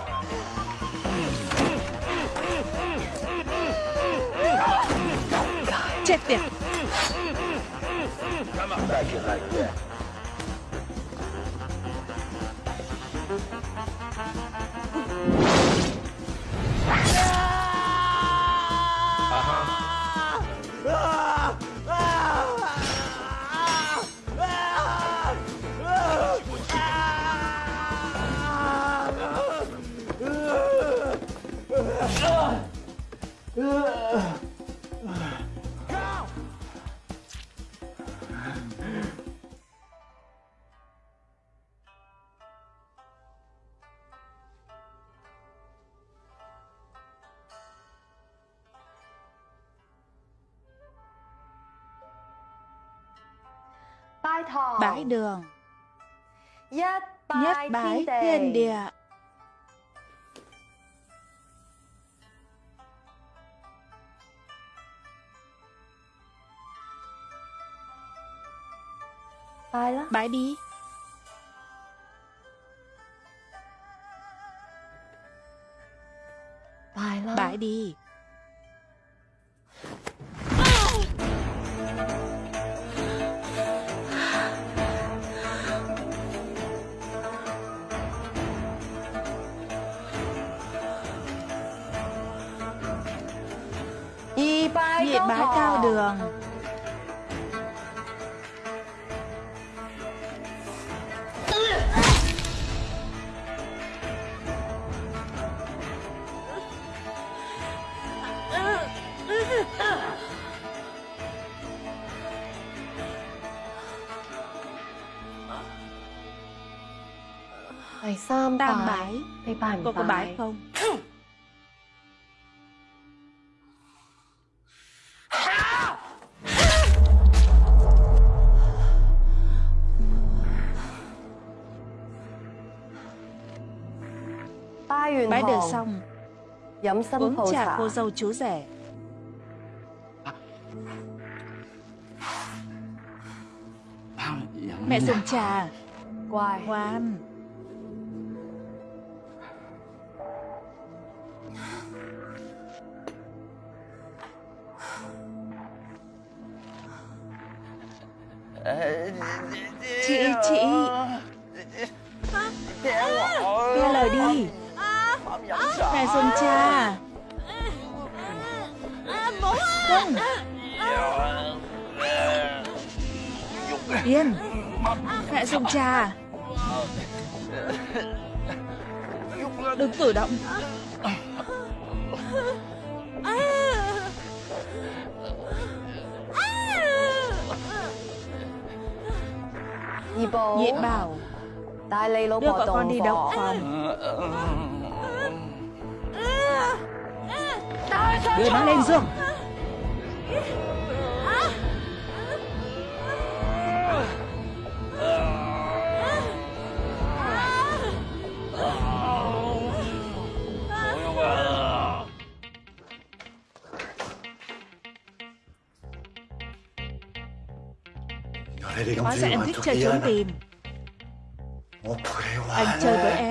Them. Come. Like it like that. Bái đường. Nhất bái thiên địa. Bái đi. Bái đi Tam bái. Cô có bái không? Bái được xong. Uống trà cô dâu chú rể. Mẹ dùng trà. Ngoan Đưa nó lên giường. Hóa ra em thích chơi trốn tìm. Anh chơi với em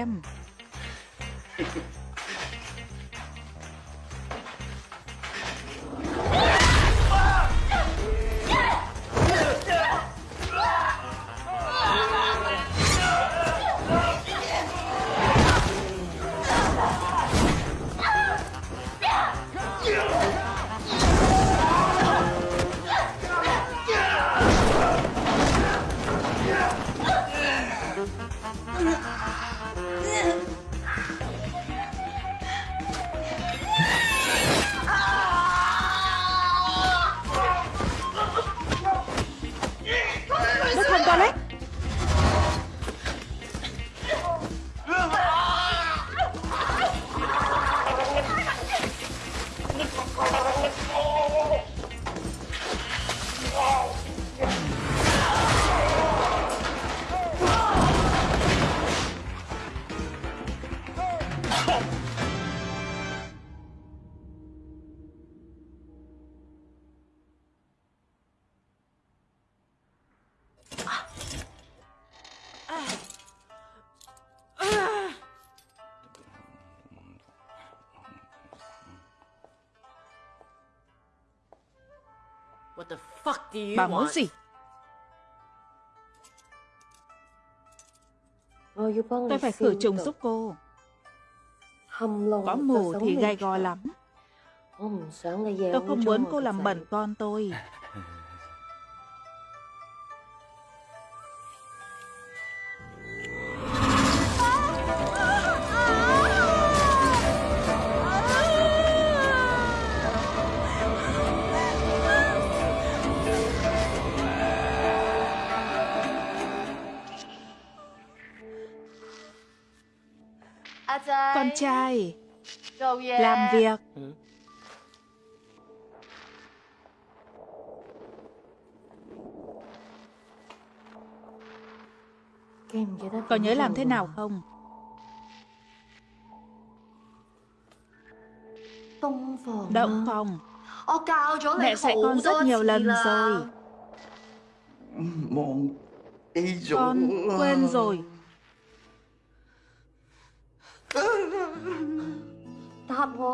Bà muốn gì? Tôi phải khử trùng giúp cô. Có mù thì gai go lắm. Tôi không muốn cô làm bẩn con tôi Trai Làm việc. Ừ. Có nhớ làm thế nào không? Động phòng Mẹ dạy con rất nhiều lần rồi. Con quên rồi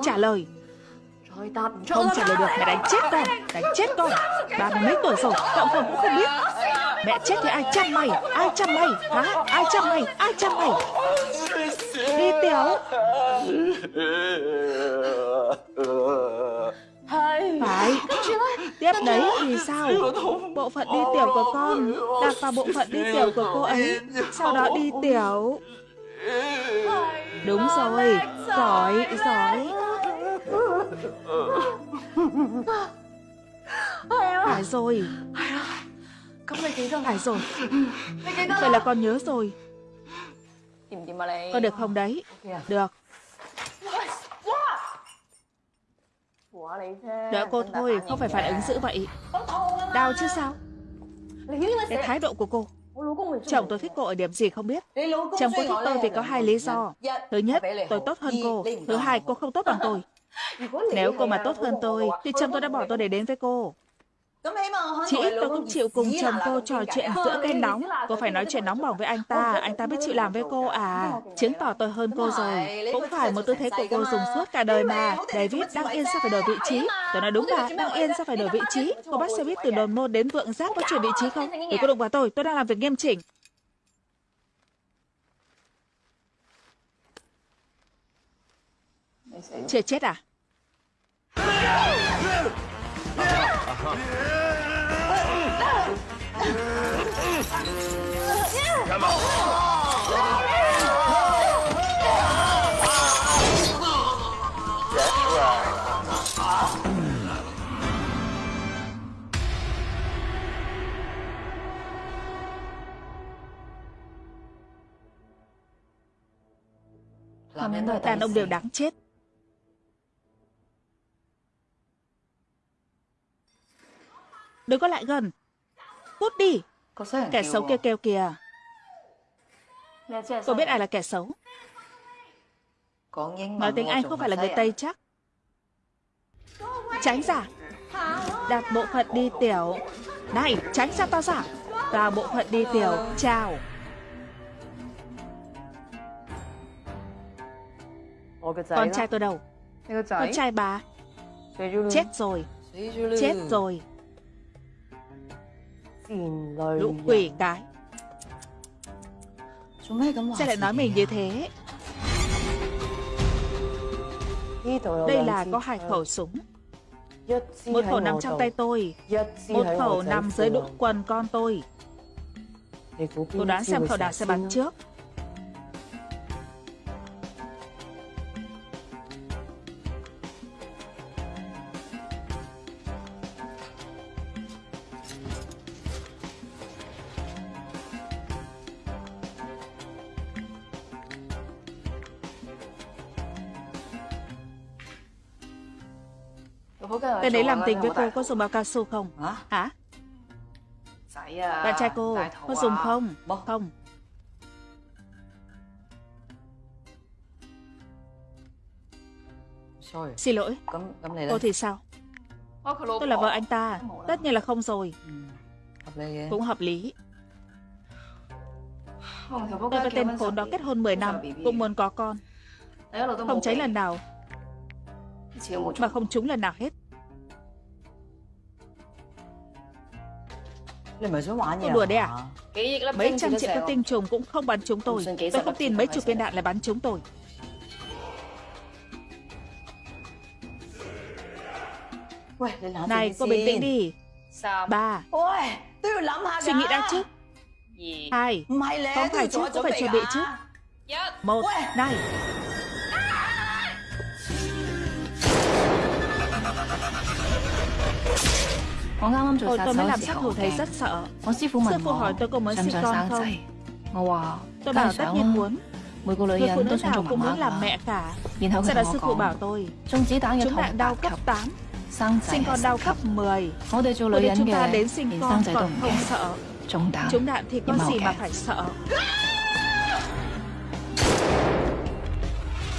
Trả lời. Không trả lời được mẹ đánh chết con Đánh chết con. Ba mươi mấy tuổi rồi Cậu con cũng không biết. Mẹ chết thì ai chăm mày Ai chăm mày Hả? Ai chăm mày Ai chăm mày? Đi tiểu. Phải. Tiếp đấy thì sao? Bộ phận đi tiểu của con Đặt vào bộ phận đi tiểu của cô ấy. Sau đó đi tiểu Đúng rồi, Giỏi Giỏi. Phải rồi. Phải rồi. Vậy là con nhớ rồi. Có được không đấy? Được. Đỡ cô thôi, Không phải phản ứng dữ vậy. Đau chứ sao? Cái thái độ của cô. Chồng tôi thích cô ở điểm gì không biết. Chồng cô thích tôi vì có hai lý do. Thứ nhất, tôi tốt hơn cô. Thứ hai, cô không tốt bằng tôi. Nếu cô mà tốt hơn tôi Thì chồng tôi đã bỏ tôi để đến với cô. Chỉ ít tôi cũng chịu cùng chồng cô trò chuyện giữa cái nóng. Cô phải nói chuyện nóng bỏng với anh ta? Anh ta biết chịu làm với cô à? Chứng tỏ tôi hơn cô rồi. Cũng phải một tư thế của cô dùng suốt cả đời mà David đang yên sao phải đổi vị trí? Tôi nói đúng bà, đang yên sao phải đổi vị trí? Cô bắt xe buýt từ đồn môn đến vượng giác có chuyển vị trí không? Đừng có đụng vào tôi, tôi đang làm việc nghiêm chỉnh. Chưa chết à Come on. That's right. Đàn ông đều đáng chết Đừng có lại gần. Cút đi. Kẻ xấu kêu kêu kìa. Cô biết ai là kẻ xấu. Nói tiếng Anh không phải là người Tây chắc. Tránh ra. Đặt bộ phận đi tiểu. Này tránh ra tao ra. Vào bộ phận đi tiểu. Chào. Con trai tôi đâu? Con trai bà. Chết rồi. Chết rồi Lũ quỷ cái. Sao lại nói mình như thế? Đây là có hai khẩu súng. Một khẩu nằm trong tay tôi Một khẩu nằm dưới đũng quần con tôi. Cô đoán xem khẩu nào sẽ bắn trước Tên ấy làm tình với cô có dùng bao cao su không? Hả? Bạn trai cô có dùng không? Không. Xin lỗi. Cô thì sao? Tôi là vợ anh ta Tất nhiên là không rồi. Cũng hợp lý. Tôi và tên khốn đó kết hôn 10 năm Cũng muốn có con. Không cháy lần nào. Mà không trúng lần nào hết Cô đùa đấy à? Mấy trăm triệu cái tinh trùng cũng không bắn trúng tôi. Tôi không tin mấy chục viên đạn lại bắn trúng tôi. Này cô bình tĩnh đi. Ba. Suy nghĩ đã chứ Hai. Không phải chứ, có phải chuẩn bị chứ. Một, này Tôi mới làm sát thủ thầy rất sợ Sư phụ hỏi tôi có muốn sinh con không Tôi bảo tất nhiên muốn Người phụ nữ nào cũng muốn làm mẹ cả Sau đó sư phụ bảo tôi Chúng đạn đau cấp 8 Sinh con đau cấp 10 Bởi vì chúng ta đến sinh con còn không sợ Chúng đạn thì có gì mà phải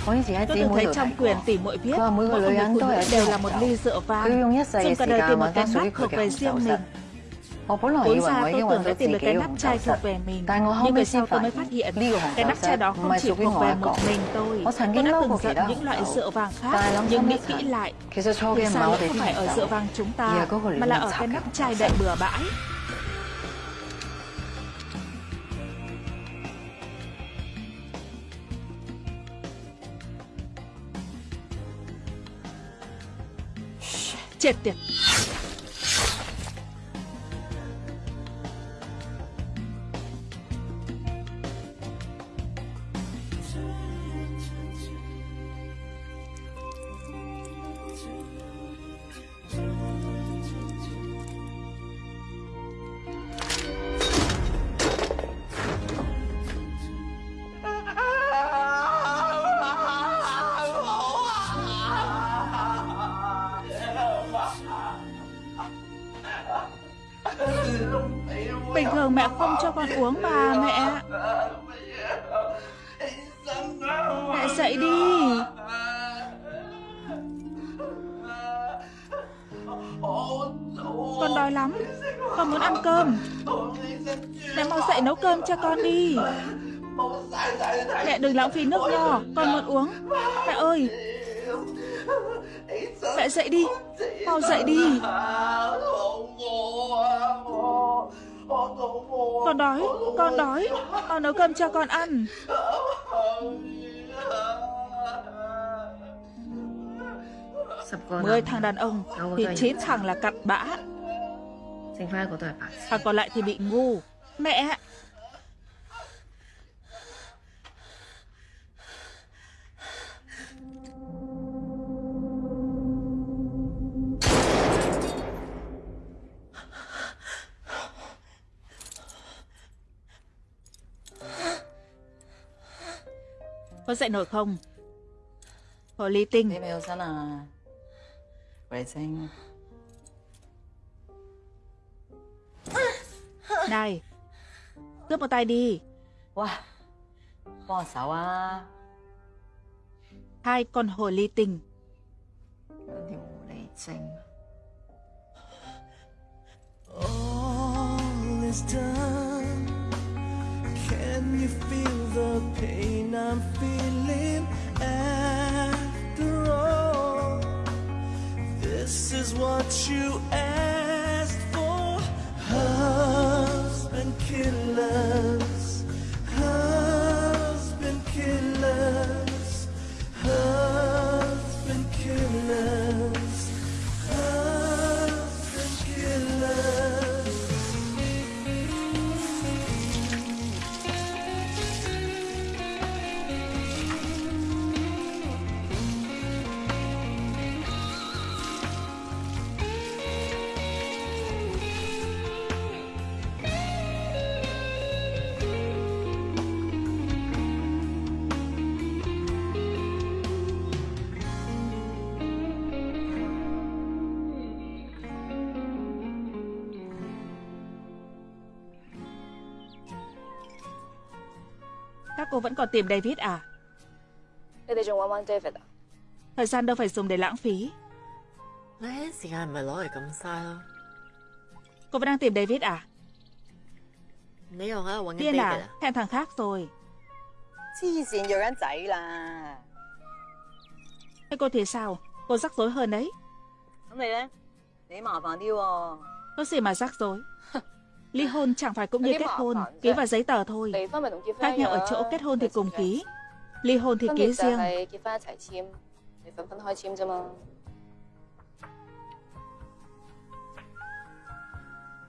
Tôi từng thấy trong quyển tỷ muội viết, mỗi người phụ nữ đều là một ly rượu vang, dùng cả đời tìm một cái nắp thuộc về riêng mình. Vốn ra tôi tưởng đã tìm được cái nắp chai thuộc về mình. Nhưng về sau tôi mới phát hiện Cái nắp chai đó không chỉ thuộc về một mình tôi. Tôi đã từng giận những loại rượu vàng khác Nhưng nghĩ kỹ lại Thì ra lỗi không phải ở rượu vàng chúng ta Mà là ở cái nắp chai đầy bừa bãi Chết đừng lãng phí nước nho Con muốn uống. Mẹ ơi Mẹ dậy đi Mau dậy đi. Con đói Con đói Con nấu cơm cho con ăn. Mười thằng đàn ông Thì chín thằng là cặn bã. Thằng còn lại thì bị ngu. Mẹ Có dậy nổi không? Hồ ly tinh. Này Cướp một tay đi. Wow Bò xấu à Hai con hồ ly tinh. Điều ly tinh All is done You feel the pain I'm feeling after all? This is what you asked for. Husband killers, còn tìm David à? 你哋仲揾揾 David 啊？ Thời gian đâu phải dùng để lãng phí 呢时间唔系攞嚟咁嘥咯。 Cô vẫn đang tìm David à? 你又喺度揾紧 Điên David à? 啊？ Hẹn thằng khác rồi 黐线要紧仔啦！ Thế cô thì sao? Cô rắc rối hơn đấy 咁你咧？你麻烦啲喎。 Có gì mà rắc rối Ly hôn chẳng phải cũng như kết hôn, ký vào giấy tờ thôi. Khác nhau ở chỗ kết hôn thì cùng ký, ly hôn thì ký riêng.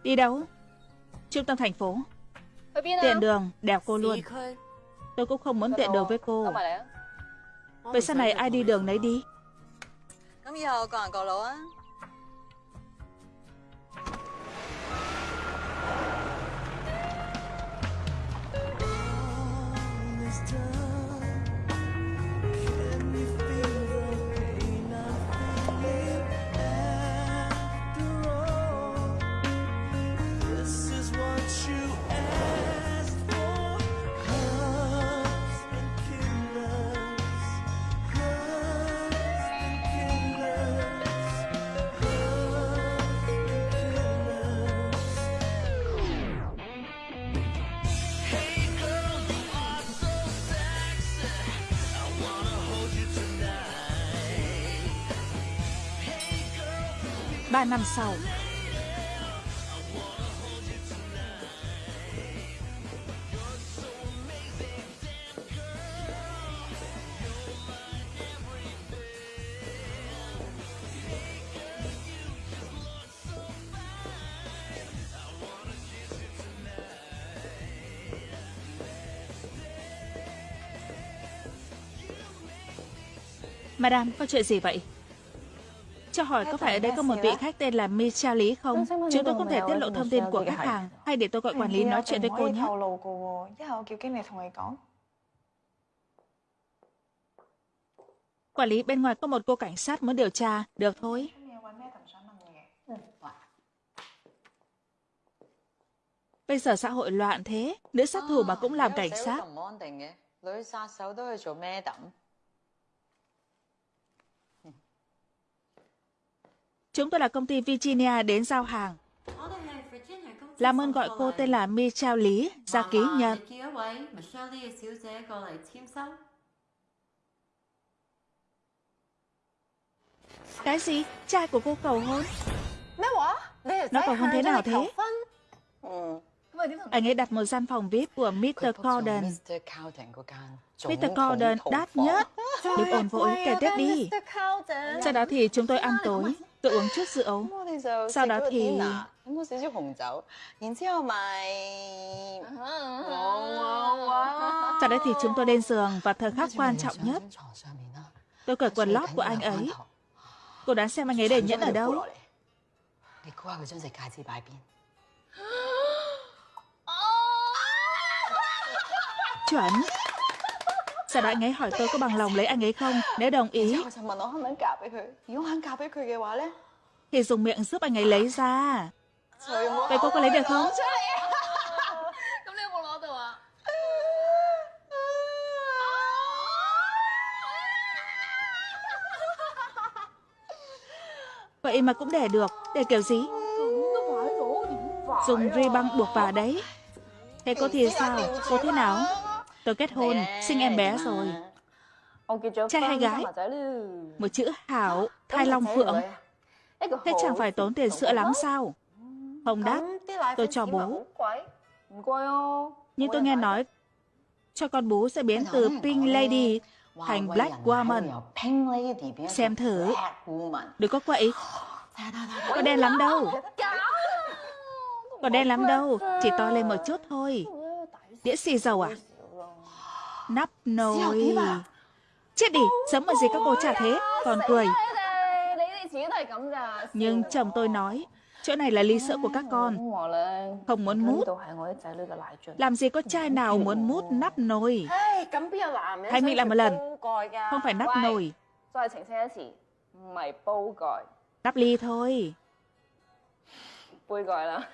Đi đâu? Trung tâm thành phố. Tiện đường, đèo cô luôn. Tôi cũng không muốn tiện đường với cô. Vậy sau này ai đi đường nấy đi. 咁3 năm sau. Madame, có chuyện gì vậy? Cho hỏi có phải ở đây có một vị khách tên là Michel Lý không? Chúng tôi không thể tiết lộ thông tin của khách hàng. Hay để tôi gọi quản lý nói chuyện với cô nhé. Quản lý bên ngoài có một cô cảnh sát muốn điều tra. Được thôi. Bây giờ xã hội loạn thế, nữ sát thủ mà cũng làm cảnh sát. Chúng tôi là công ty Virginia đến giao hàng. Làm ơn gọi cô tên là Michelle Lý, ra ký nhận. Cái gì? Trai của cô cầu hôn? Nó cầu hôn thế nào thế? Anh ấy đặt một gian phòng VIP của Mr. Corden. Mr. Corden đắt nhất. Đừng ồn vội, kể tiếp đi. Sau đó thì chúng tôi ăn tối. Tôi uống chút rượu. Sau đó thì... Sau đó thì chúng tôi lên giường và thời khắc quan trọng nhất. Tôi cởi quần lót của anh ấy. Cô đoán xem anh ấy để nhẫn ở đâu? Chuẩn. Sau đó anh ấy hỏi tôi có bằng lòng lấy anh ấy không? Nếu đồng ý, thì dùng miệng giúp anh ấy lấy ra. Vậy cô có lấy được không? Vậy mà cũng để được. Để kiểu gì? Dùng ri băng buộc vào đấy. Thế cô thì sao? Cô thế nào? Tôi kết hôn, sinh em bé rồi. Trai hay gái? Một chữ Hảo, Thai Long Phượng. Thế chẳng phải tốn tiền sữa lắm sao? Không đắt, tôi cho bố. Nhưng tôi nghe nói cho con bú sẽ biến từ Pink Lady thành Black Woman. Xem thử. Đừng có quậy. Có đen lắm đâu. Có đen lắm đâu, chỉ to lên một chút thôi. Đĩa xì dầu à? Nắp nồi. Chết đi, sớm mà gì các cô trả thế, còn cười. Nhưng chồng tôi nói, chỗ này là ly sữa của các con. Không muốn mút. Làm gì có trai nào muốn mút nắp nồi. Hãy mình làm một lần. Không phải nắp nồi. Nắp ly thôi.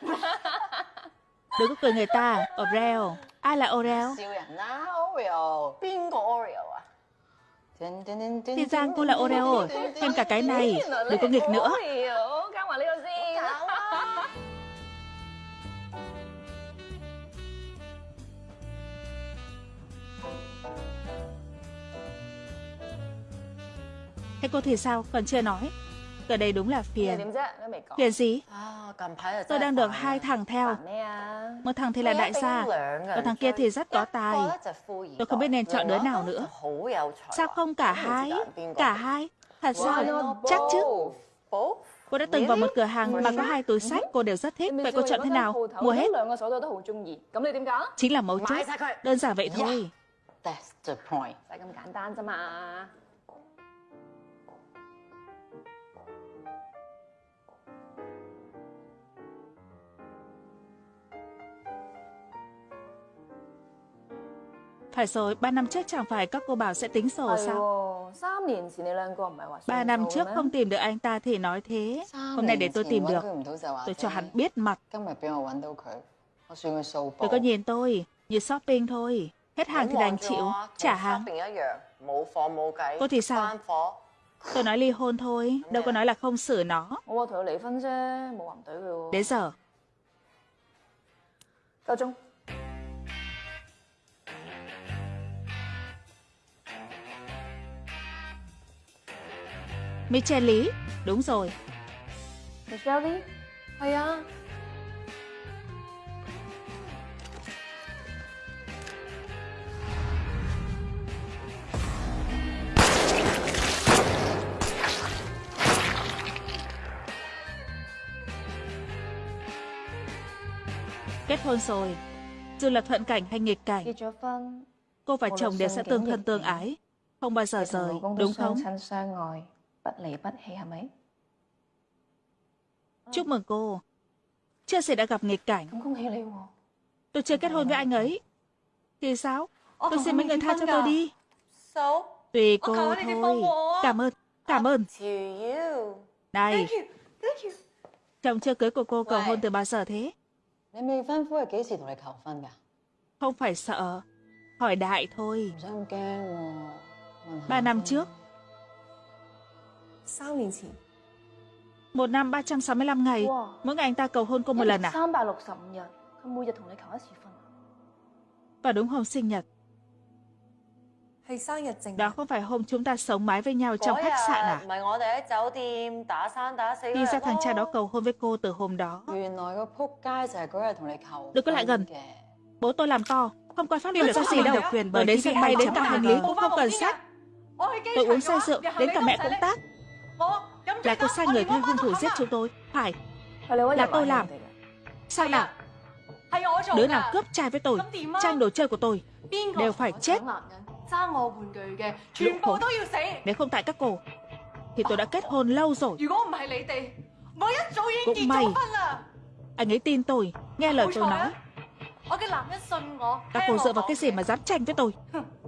Đừng có cười người ta, Oreo. Ai là Oreo? Thì ra cô là Oreo, thêm cả cái này, đừng có nghịch nữa. Thế cô thì sao, còn chưa nói? Ở đây đúng là phiền. Phiền gì? Tôi đang được hai thằng theo. Một thằng thì là đại gia, còn thằng kia thì rất có tài. Tôi không biết nên chọn đứa nào nữa. Sao không cả hai? Cả hai? Thật sao? Chắc chứ? Cô đã từng vào một cửa hàng mà có hai túi sách cô đều rất thích. Vậy cô chọn thế nào? Mua hết. Chính là mấu chốt. Đơn giản vậy thôi. Phải rồi, ba năm trước chẳng phải các cô bảo sẽ tính sổ sao? Ba năm trước không tìm được anh ta thì nói thế. Hôm nay để tôi tìm được. Tôi cho hắn biết mặt. Tôi có nhìn tôi, như shopping thôi. Hết hàng thì đành chịu, trả hàng. Cô thì sao? Tôi nói ly hôn thôi, đâu có nói là không xử nó. Đến giờ. Cao Trung. Michel Lý, đúng rồi. Michelle 係啊。Kết hôn rồi, dù là thuận cảnh hay nghịch cảnh, cô và chồng đều sẽ tương thân tương ái, không bao giờ rời, đúng không? Chúc mừng cô. Chưa sẽ đã gặp nghịch cảnh. Tôi chưa kết hôn với anh ấy. Thì sao? Tôi xin mấy người tha cho tôi đi. Tùy cô thôi. Cảm ơn. Cảm ơn. Này. Chồng chưa cưới của cô cầu hôn từ bao giờ thế? Không phải sợ. Hỏi đại thôi. Ba năm trước. Một năm 365 ngày, mỗi ngày anh ta cầu hôn cô một lần à? Và đúng hôm sinh nhật. Đó không phải hôm chúng ta sống mái với nhau trong khách sạn à? Thì ra thằng cha đó cầu hôn với cô từ hôm đó. Đừng có lại gần. Bố tôi làm to, không coi pháp luật có gì đâu. Quyền bởi đến sân bay đến cả hành lý cũng không cần sách. Tôi uống say rượu, đến cả mẹ cũng tác. Là cô sai người thuê hung thủ giết chúng tôi Phải. Là tôi làm. Sao nào Đứa nào cướp trai với tôi Tranh đồ chơi của tôi Đều phải chết. Lũ khốn Nếu không tại các cô Thì tôi đã kết hôn lâu rồi. Cũng may. Anh ấy tin tôi Nghe lời tôi nói Các cô dựa vào cái gì mà dám tranh với tôi?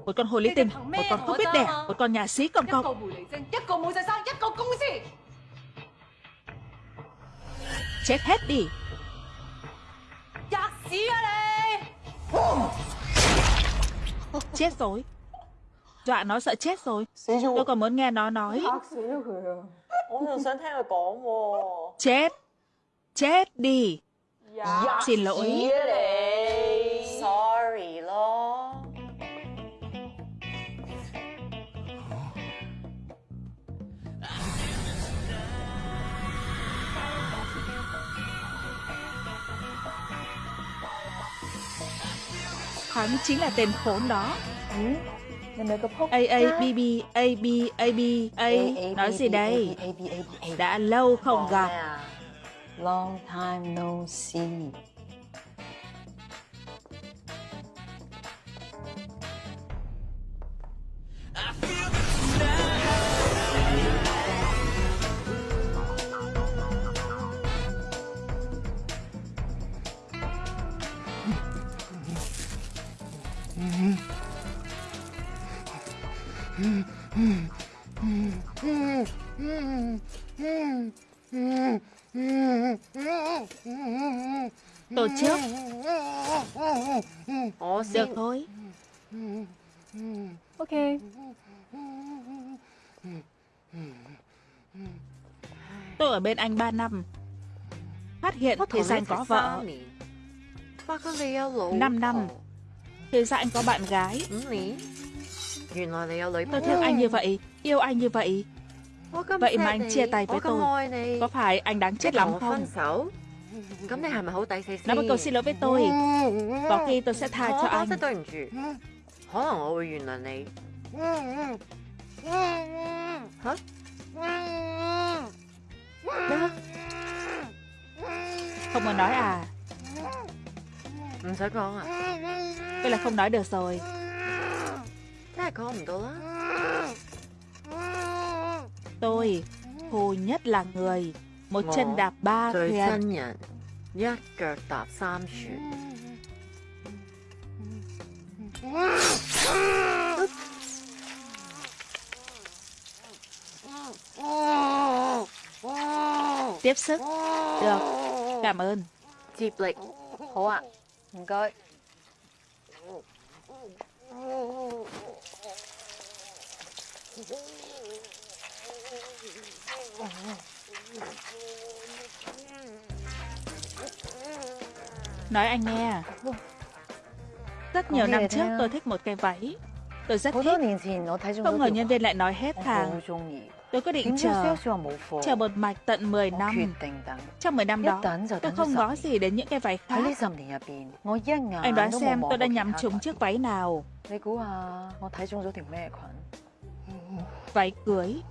Một con hồ ly tinh Một con không biết đẻ Một con nhà xí cầm cọc Chết hết đi. Chết rồi. Dọa nó sợ chết rồi. Tôi còn muốn nghe nó nói. Chết. Chết đi. Xin lỗi Hắn chính là tên khốn đó. A A B B A B A B A. Nói gì đây? Đã lâu không gặp. Long time no see trước. Được thôi. Ok. Tôi ở bên anh 3 năm. Phát hiện thì ra anh có vợ. 5 năm Thì ra anh có bạn gái. Tôi thương anh như vậy Yêu anh như vậy. Vậy mà anh chia tay với tôi Có phải anh đáng chết lắm không Nói một câu xin lỗi với tôi. Có khi tôi sẽ tha cho anh. Hả? Không muốn nói à? Không con à Vậy là không nói được rồi. Tôi? Thù nhất là người một chân đạp ba thuyền tiếp sức. Được. Cảm ơn. Dịp lịch. Hổ ạ. Gọi Oh. Nói anh nghe. Rất nhiều năm trước tôi thích một cái váy. Tôi rất thích. Không ngờ nhân viên lại nói hết hàng Tôi quyết định chờ, chờ một mạch tận 10 năm. Trong 10 năm đó, tôi không ngó gì đến những cái váy khác. Anh đoán xem tôi đã nhắm trúng chiếc váy nào. Váy cưới.